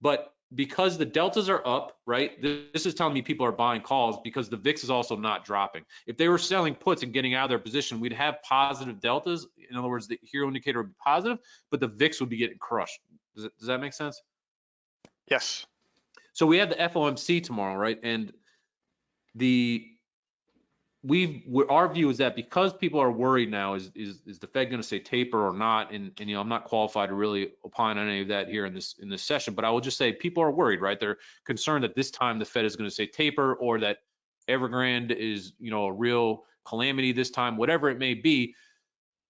But because the deltas are up, right? This is telling me people are buying calls because the VIX is also not dropping. If they were selling puts and getting out of their position, we'd have positive deltas. In other words, the HIRO indicator would be positive, but the VIX would be getting crushed. Does, it, does that make sense? Yes. So we have the FOMC tomorrow, right? And the we've our view is that because people are worried now, is is, is the Fed going to say taper or not? And, and you know, I'm not qualified to really opine on any of that here in this in this session, but I will just say people are worried, right? They're concerned that this time the Fed is going to say taper or that Evergrande is you know a real calamity this time, whatever it may be.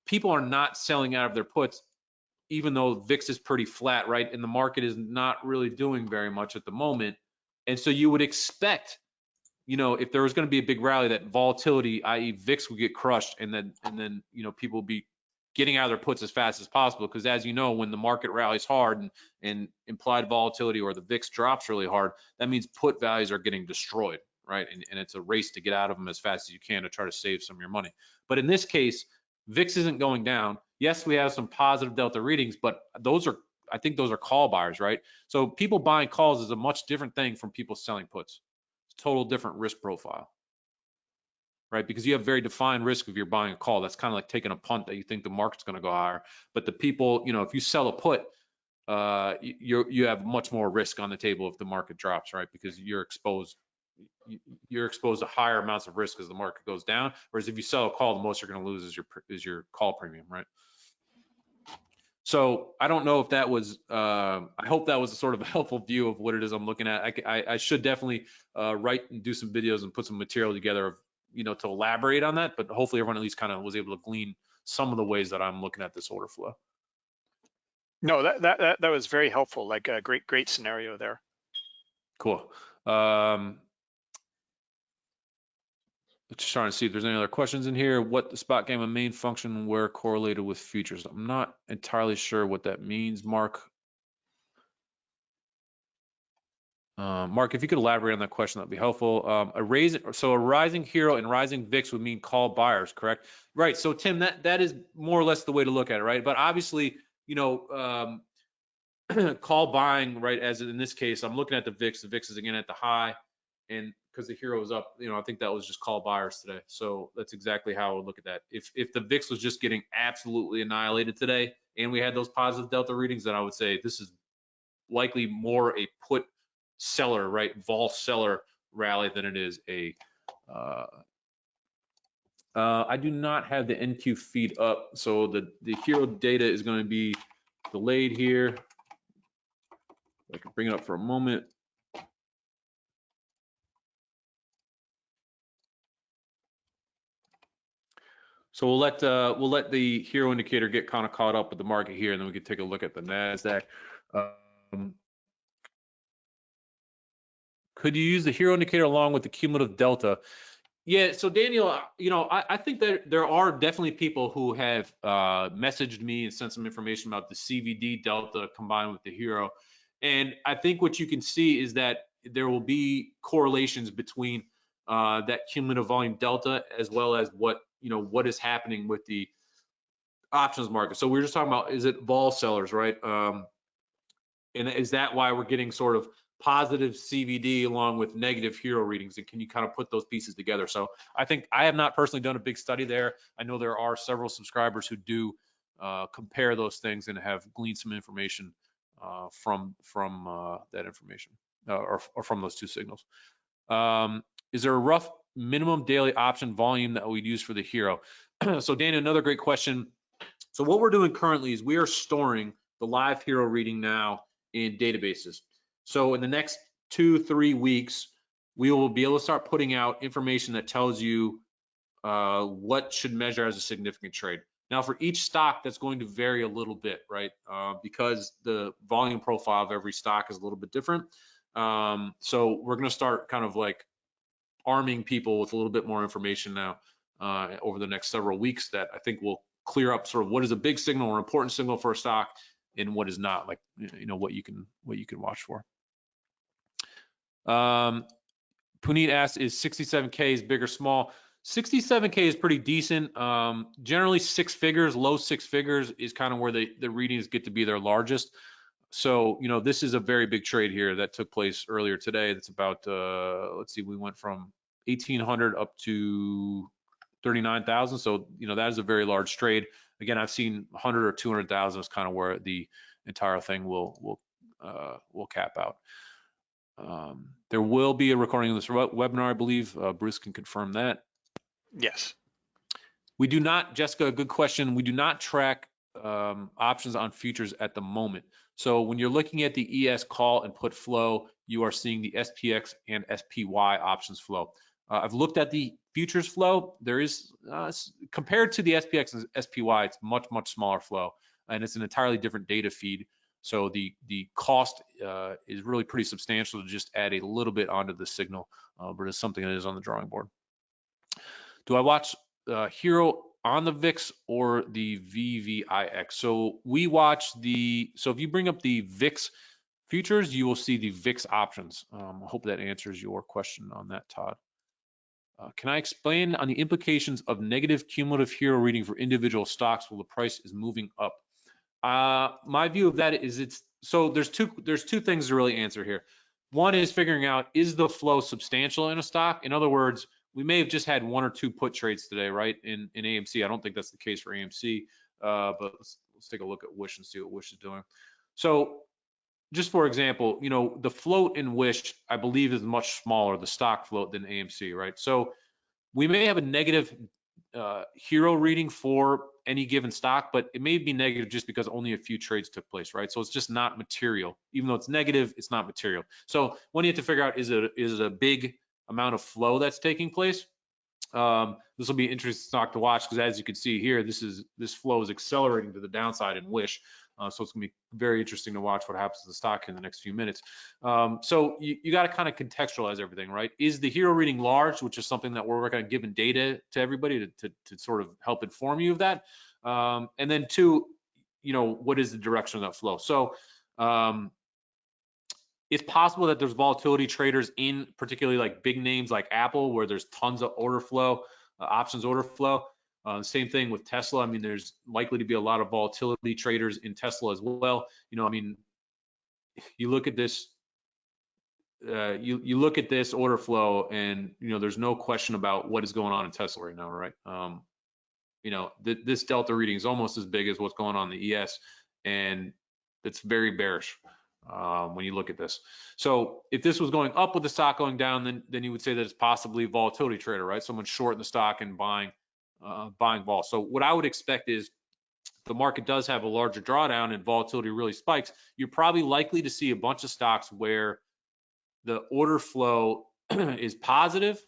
People are not selling out of their puts, even though VIX is pretty flat, right? And the market is not really doing very much at the moment. And so you would expect you know, if there was going to be a big rally, that volatility, i.e., VIX, would get crushed, and then and then you know people would be getting out of their puts as fast as possible. Because as you know, when the market rallies hard and, and implied volatility or the VIX drops really hard, that means put values are getting destroyed, right? And, and it's a race to get out of them as fast as you can to try to save some of your money. But in this case, VIX isn't going down. Yes, we have some positive delta readings, but those are I think those are call buyers, right? So people buying calls is a much different thing from people selling puts total different risk profile, right? Because you have very defined risk if you're buying a call. That's kind of like taking a punt that you think the market's going to go higher. But the people, you know, if you sell a put, uh, you you have much more risk on the table if the market drops, right? Because you're exposed you're exposed to higher amounts of risk as the market goes down. Whereas if you sell a call, the most you're going to lose is your is your call premium, right? So I don't know if that was, uh, I hope that was a sort of a helpful view of what it is I'm looking at. I, I, I should definitely uh, write and do some videos and put some material together, of, you know, to elaborate on that, but hopefully everyone at least kind of was able to glean some of the ways that I'm looking at this order flow. No, that, that, that, that was very helpful. Like a great, great scenario there. Cool. Um, just trying to see if there's any other questions in here. What the Spot Gamma main function where correlated with futures? I'm not entirely sure what that means, Mark. Uh, Mark, if you could elaborate on that question, that'd be helpful. Um, a raising, so a rising HIRO and rising VIX would mean call buyers, correct? Right. So Tim, that that is more or less the way to look at it, right? But obviously, you know, um, call buying, right? As in this case, I'm looking at the VIX. The VIX is again at the high, and because the HIRO is up, you know, I think that was just call buyers today. So that's exactly how I would look at that. If if the VIX was just getting absolutely annihilated today, and we had those positive delta readings, then I would say this is likely more a put seller, right, vol seller rally than it is a. Uh, uh, I do not have the NQ feed up, so the the HIRO data is going to be delayed here. I can bring it up for a moment. So we'll let uh, we'll let the HIRO indicator get kind of caught up with the market here, and then we can take a look at the Nasdaq. Um, could you use the HIRO indicator along with the cumulative delta? Yeah, so Daniel, uh, you know, I, I think that there are definitely people who have uh, messaged me and sent some information about the CVD delta combined with the HIRO. And I think what you can see is that there will be correlations between uh, that cumulative volume delta as well as what, you know, what is happening with the options market. So we are just talking about, is it vol sellers, right? Um, and is that why we're getting sort of positive CVD along with negative HIRO readings? And can you kind of put those pieces together? So I think I have not personally done a big study there. I know there are several subscribers who do uh, compare those things and have gleaned some information uh, from from uh, that information uh, or, or from those two signals. Um, is there a rough minimum daily option volume that we'd use for the HIRO? so Dana, another great question. So what we're doing currently is we are storing the live HIRO reading now in databases. So in the next two, three weeks, we will be able to start putting out information that tells you uh, what should measure as a significant trade. Now, for each stock, that's going to vary a little bit, right? Uh, because the volume profile of every stock is a little bit different. Um, so we're going to start kind of like arming people with a little bit more information now uh, over the next several weeks that I think will clear up sort of what is a big signal or important signal for a stock and what is not, like you know what you can what you can watch for. Um, Puneet asked, is 67K is big or small? 67K is pretty decent. Um, generally six figures, low six figures is kind of where the, the readings get to be their largest. So, you know, this is a very big trade here that took place earlier today. That's about, uh, let's see, we went from 1800 up to 39,000. So, you know, that is a very large trade. Again, I've seen 100 or 200,000 is kind of where the entire thing will, will, uh, will cap out. Um, there will be a recording of this webinar, I believe. Uh, Bruce can confirm that. Yes. We do not, Jessica, good question. We do not track um, options on futures at the moment. So when you're looking at the ES call and put flow, you are seeing the SPX and SPY options flow. Uh, I've looked at the futures flow. There is, uh, compared to the SPX and SPY, it's much, much smaller flow. And it's an entirely different data feed. So the the cost uh, is really pretty substantial to just add a little bit onto the signal, uh, but it's something that is on the drawing board. Do I watch uh, HIRO on the VIX or the VVIX? So we watch the, so if you bring up the VIX futures, you will see the VIX options. Um, I hope that answers your question on that, Todd. Uh, can I explain on the implications of negative cumulative HIRO reading for individual stocks while the price is moving up? Uh, my view of that is it's so there's two there's two things to really answer here. One is figuring out is the flow substantial in a stock. In other words, we may have just had one or two put trades today, right? In in AMC, I don't think that's the case for AMC, uh, but let's, let's take a look at Wish and see what Wish is doing. So, just for example, you know the float in Wish, I believe, is much smaller, the stock float than AMC, right? So we may have a negative uh, HIRO reading for any given stock, but it may be negative just because only a few trades took place, right? So it's just not material. Even though it's negative, it's not material. So when you have to figure out is it is it a big amount of flow that's taking place? Um, this will be interesting stock to watch because as you can see here, this is this flow is accelerating to the downside in Wish. Uh, so it's gonna be very interesting to watch what happens to the stock in the next few minutes. Um, so you, you got to kind of contextualize everything, right? Is the HIRO reading large, which is something that we're working on giving data to everybody to, to, to sort of help inform you of that. Um, and then two, you know, what is the direction of that flow? So um, it's possible that there's volatility traders in particularly like big names like Apple, where there's tons of order flow, uh, options order flow. Uh, same thing with Tesla. I mean, there's likely to be a lot of volatility traders in Tesla as well. You know, I mean, you look at this, uh, you you look at this order flow, and you know, there's no question about what is going on in Tesla right now, right? Um, you know, th this delta reading is almost as big as what's going on in the ES, and it's very bearish um, when you look at this. So if this was going up with the stock going down, then then you would say that it's possibly volatility trader, right? Someone shorting the stock and buying uh, buying vol. So what I would expect is the market does have a larger drawdown and volatility really spikes, you're probably likely to see a bunch of stocks where the order flow is positive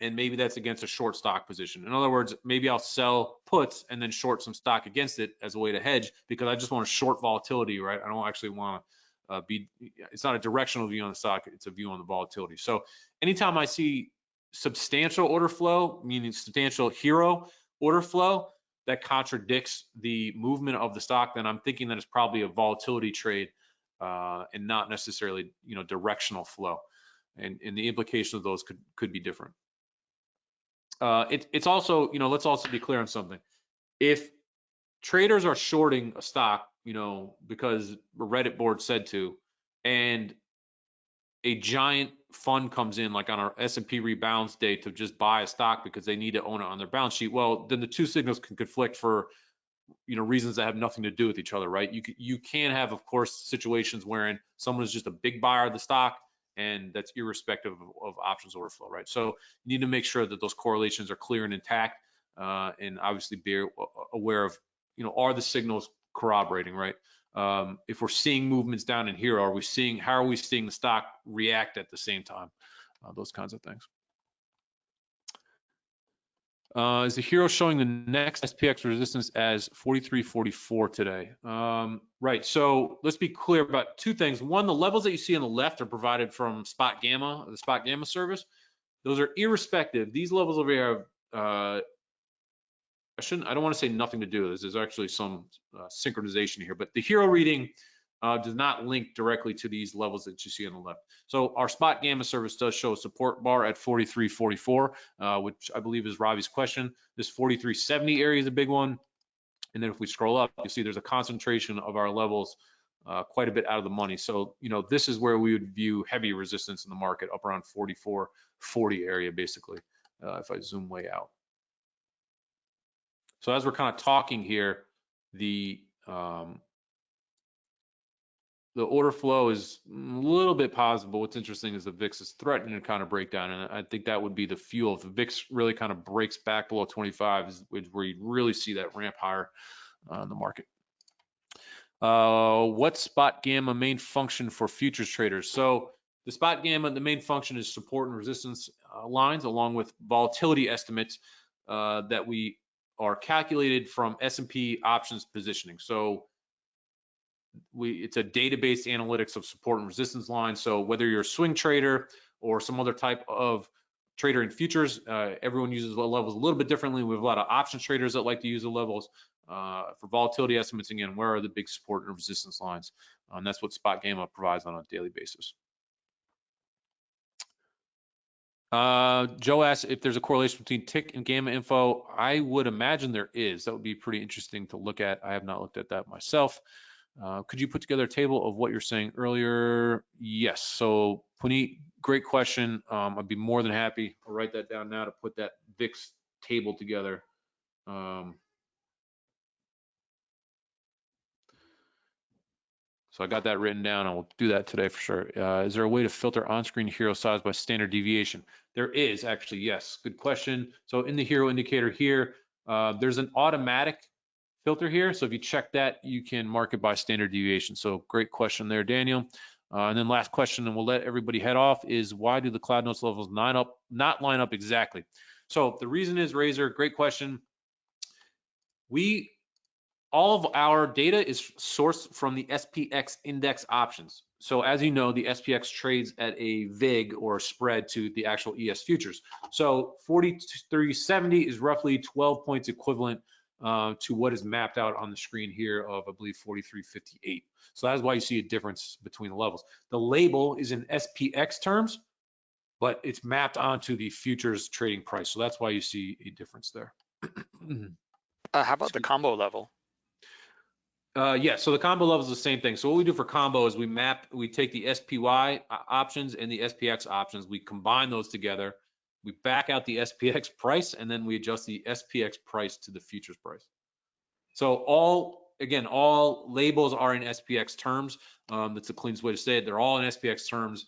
and maybe that's against a short stock position. In other words, maybe I'll sell puts and then short some stock against it as a way to hedge because I just want to short volatility, right? I don't actually want to uh, be, it's not a directional view on the stock, it's a view on the volatility. So anytime I see substantial order flow, meaning substantial HIRO order flow, that contradicts the movement of the stock, then I'm thinking that it's probably a volatility trade uh, and not necessarily, you know, directional flow. And, and the implication of those could could be different. Uh, it, it's also, you know, let's also be clear on something. If traders are shorting a stock, you know, because a Reddit board said to, and a giant fund comes in like on our S&P rebounds day to just buy a stock because they need to own it on their balance sheet, well, then the two signals can conflict for you know reasons that have nothing to do with each other, right? You you can have, of course, situations wherein someone is just a big buyer of the stock and that's irrespective of, of options order flow, right? So you need to make sure that those correlations are clear and intact, uh, and obviously be aware of, you know, are the signals corroborating, right? Um, if we're seeing movements down in here, are we seeing, how are we seeing the stock react at the same time? Uh, those kinds of things. Uh, is the HIRO showing the next SPX resistance as 43.44 today? Um, right, so let's be clear about two things. One, the levels that you see on the left are provided from Spot Gamma, the Spot Gamma service. Those are irrespective. These levels over here have, uh, I shouldn't, I don't want to say nothing to do this. There's actually some uh, synchronization here, but the HIRO reading uh, does not link directly to these levels that you see on the left. So our Spot Gamma service does show a support bar at 43.44, uh, which I believe is Robbie's question. This 43.70 area is a big one. And then if we scroll up, you see there's a concentration of our levels uh, quite a bit out of the money. So, you know, this is where we would view heavy resistance in the market up around 44.40 area, basically, uh, if I zoom way out. So as we're kind of talking here, the um, the order flow is a little bit positive. What's interesting is the VIX is threatening to kind of break down, and I think that would be the fuel. If the VIX really kind of breaks back below 25, is where you'd really see that ramp higher uh, in the market. Uh, what Spot Gamma main function for futures traders? So the Spot Gamma, the main function is support and resistance uh, lines, along with volatility estimates uh, that we are calculated from S&P options positioning. So we it's a database analytics of support and resistance lines. So whether you're a swing trader or some other type of trader in futures, uh, everyone uses levels a little bit differently. We have a lot of options traders that like to use the levels uh, for volatility estimates. Again, where are the big support and resistance lines? Um, that's what Spot Gamma provides on a daily basis. Uh, Joe asks if there's a correlation between tick and gamma info. I would imagine there is. That would be pretty interesting to look at. I have not looked at that myself. Uh, could you put together a table of what you're saying earlier? Yes. So Puneet, great question. Um, I'd be more than happy. I'll write that down now to put that VIX table together. Um, so I got that written down. I will do that today for sure. Uh, is there a way to filter on-screen HIRO size by standard deviation? There is actually, yes. Good question. So in the HIRO indicator here, uh, there's an automatic filter here. So if you check that, you can mark it by standard deviation. So great question there, Daniel. Uh, and then last question, and we'll let everybody head off, is why do the cloud notes levels line up, not line up exactly? So the reason is Razor, great question. We, all of our data is sourced from the SPX index options. So as you know, the SPX trades at a VIG or spread to the actual ES futures. So 4370 is roughly 12 points equivalent uh, to what is mapped out on the screen here of, I believe, 4358. So that's why you see a difference between the levels. The label is in SPX terms, but it's mapped onto the futures trading price. So that's why you see a difference there. uh, how about the combo level? Uh, yeah, so the combo level is the same thing. So what we do for combo is we map, we take the SPY options and the SPX options, we combine those together, we back out the SPX price and then we adjust the SPX price to the futures price. So all, again, all labels are in SPX terms. Um, that's the cleanest way to say it. They're all in SPX terms.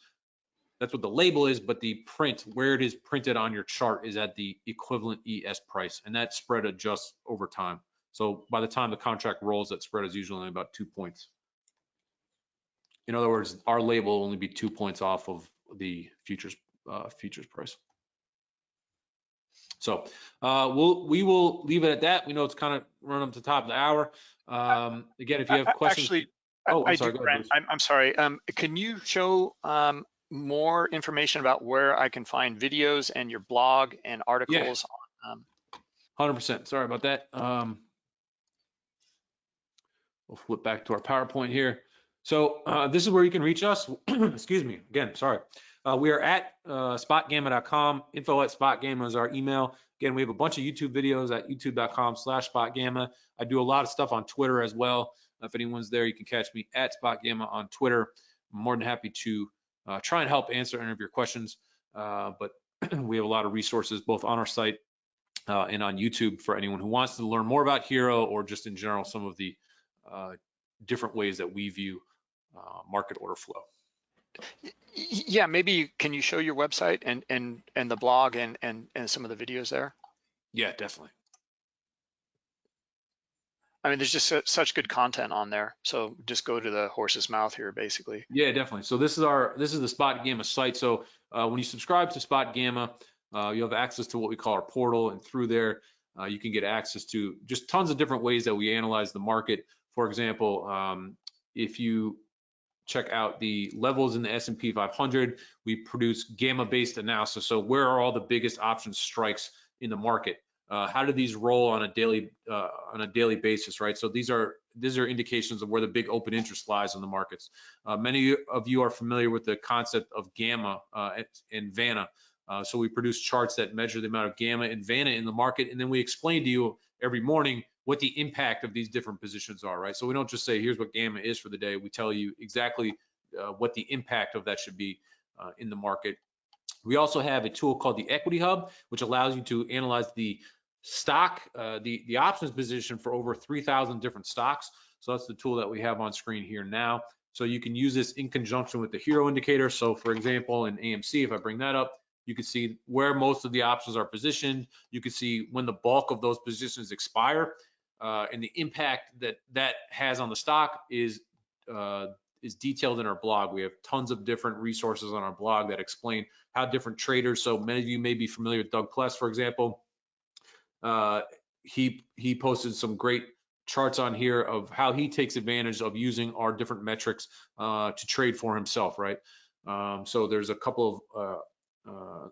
That's what the label is, but the print, where it is printed on your chart is at the equivalent ES price, and that spread adjusts over time. So by the time the contract rolls, that spread is usually only about two points. In other words, our label will only be two points off of the futures uh, futures price. So uh, we'll we will leave it at that. We know it's kind of run up to the top of the hour. Um, again, if you have questions, Actually, Oh, I'm I sorry, do, ahead, Brent. I'm, I'm sorry. Um, can you show um, more information about where I can find videos and your blog and articles? on, Um, hundred percent. Sorry about that. Um, we'll flip back to our PowerPoint here. So uh, this is where you can reach us. Excuse me. Again, sorry. Uh, we are at uh, spotgamma.com. Info at spotgamma is our email. Again, we have a bunch of YouTube videos at youtube.com slash spotgamma. I do a lot of stuff on Twitter as well. If anyone's there, you can catch me at spotgamma on Twitter. I'm more than happy to uh, try and help answer any of your questions. Uh, but we have a lot of resources both on our site uh, and on YouTube for anyone who wants to learn more about HIRO or just in general some of the different ways that we view uh, market order flow. yeah, maybe can you show your website and and and the blog and and and some of the videos there? Yeah, definitely. I mean, there's just such good content on there. So just go to the horse's mouth here, basically. Yeah, definitely. So this is our this is the Spot Gamma site. So uh, when you subscribe to Spot Gamma, uh, you have access to what we call our portal, and through there uh, you can get access to just tons of different ways that we analyze the market. For example, um, if you check out the levels in the S&P 500, we produce gamma-based analysis. So where are all the biggest option strikes in the market? Uh, how do these roll on a daily uh, on a daily basis, right? So these are these are indications of where the big open interest lies in the markets. Uh, many of you are familiar with the concept of gamma uh, and Vanna. Uh, so we produce charts that measure the amount of gamma and Vanna in the market, and then we explain to you every morning what the impact of these different positions are, right? So we don't just say here's what gamma is for the day. We tell you exactly uh, what the impact of that should be uh, in the market. We also have a tool called the Equity Hub, which allows you to analyze the stock, uh, the, the options position for over 3,000 different stocks. So that's the tool that we have on screen here now. So you can use this in conjunction with the HIRO indicator. So for example, in AMC, if I bring that up, you can see where most of the options are positioned. You can see when the bulk of those positions expire. Uh, and the impact that that has on the stock is uh, is detailed in our blog. We have tons of different resources on our blog that explain how different traders. So many of you may be familiar with Doug Pless, for example. Uh, he he posted some great charts on here of how he takes advantage of using our different metrics uh, to trade for himself, right? Um, so there's a couple of uh, uh,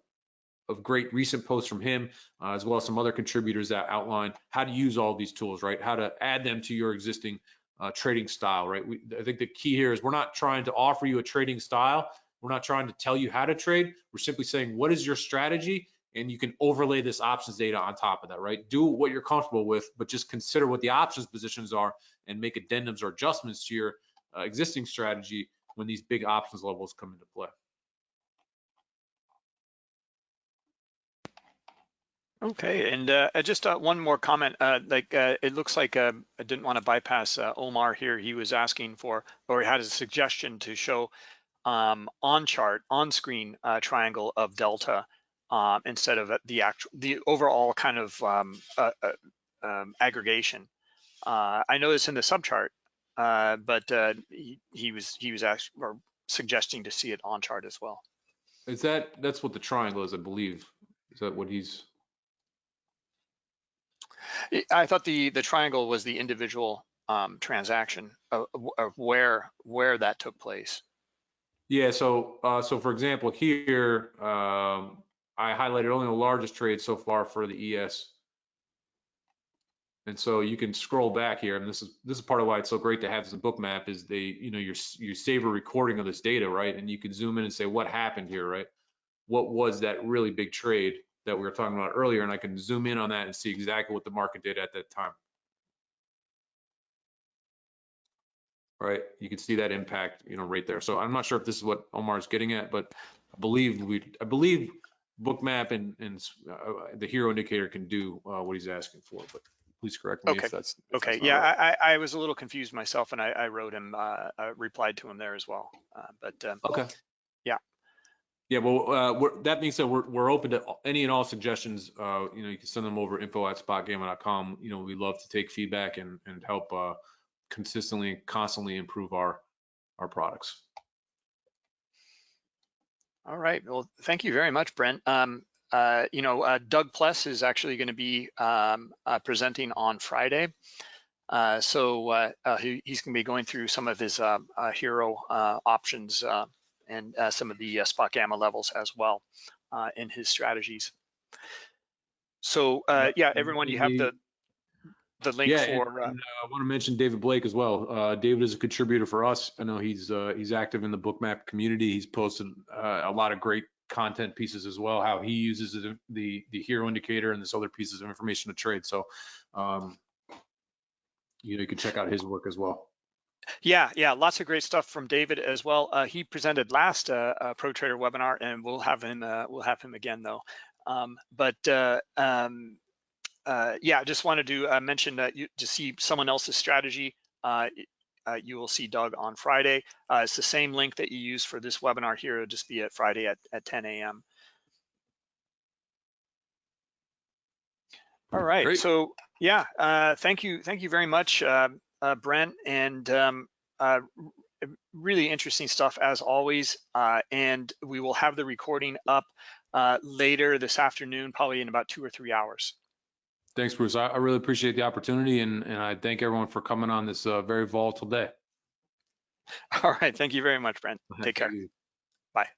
of great recent posts from him, uh, as well as some other contributors that outline how to use all these tools, right? How to add them to your existing uh, trading style, right? We, I think the key here is we're not trying to offer you a trading style. We're not trying to tell you how to trade. We're simply saying, what is your strategy? And you can overlay this options data on top of that, right? Do what you're comfortable with, but just consider what the options positions are and make addendums or adjustments to your uh, existing strategy when these big options levels come into play. Okay, and uh, uh, just uh, one more comment. Uh, like uh, it looks like uh, I didn't want to bypass Omar here. He was asking for, or he had a suggestion to show um, on chart, on screen triangle of delta um, instead of the actual, the overall kind of um, um, aggregation. I know it's in the subchart, but he, he was he was actually or suggesting to see it on chart as well. Is that that's what the triangle is, I believe. Is that what he's? I- thought the the triangle was the individual um, transaction of, of where where that took place. Yeah. So uh, so for example, here um, I highlighted only the largest trade so far for the ES. And so you can scroll back here, and this is this is part of why it's so great to have this Bookmap is they, you know, you you save a recording of this data, right? And you can zoom in and say what happened here, right? What was that really big trade that we were talking about earlier? And I can zoom in on that and see exactly what the market did at that time. Right, you can see that impact, you know, right there. So I'm not sure if this is what Omar's getting at, but I believe we, I believe Bookmap and and uh, the HIRO indicator can do uh, what he's asking for, but please correct me Okay. if that's. if Okay, that's yeah, right. I, I I was a little confused myself, and I, I wrote him, uh, I replied to him there as well. Uh, but um, Okay. Yeah. Yeah, well, uh, that being said, we're, we're open to any and all suggestions. Uh, you know, you can send them over info at spotgamma.com. You know, we love to take feedback and, and help, uh, consistently, and constantly improve our, our products. all right, well, thank you very much, Brent. Um, uh, you know, uh, Doug Pless is actually going to be um, uh, presenting on Friday. Uh, so uh, uh, he, he's going to be going through some of his uh, HIRO uh, options and uh, some of the uh, Spot Gamma levels as well uh, in his strategies. So uh, yeah, everyone, you have the the link Yeah, and- for. Uh, and, uh, I want to mention David Blake as well. Uh, David is a contributor for us. I know he's uh, he's active in the Bookmap community. He's posted uh, a lot of great content pieces as well. How he uses the the, the HIRO indicator and this other pieces of information to trade. So, um, you know, you can check out his work as well. Yeah, yeah, lots of great stuff from David as well. Uh, he presented last uh, uh, Pro Trader webinar, and we'll have him. Uh, we'll have him again though. Um, but uh, um, uh, yeah, I just wanted to uh, mention that you to see someone else's strategy. Uh, uh, you will see Doug on Friday. Uh, it's the same link that you use for this webinar here. It'll just be at Friday at, at 10 a.m. All right. Great. So yeah, uh, thank you, thank you very much, uh, uh, Brent, and um, uh, really interesting stuff as always. Uh, and we will have the recording up uh, later this afternoon, probably in about two or three hours. Thanks, Bruce. I, I really appreciate the opportunity, and and I thank everyone for coming on this uh, very volatile day. All right. Thank you very much, Brent. Take care. Bye.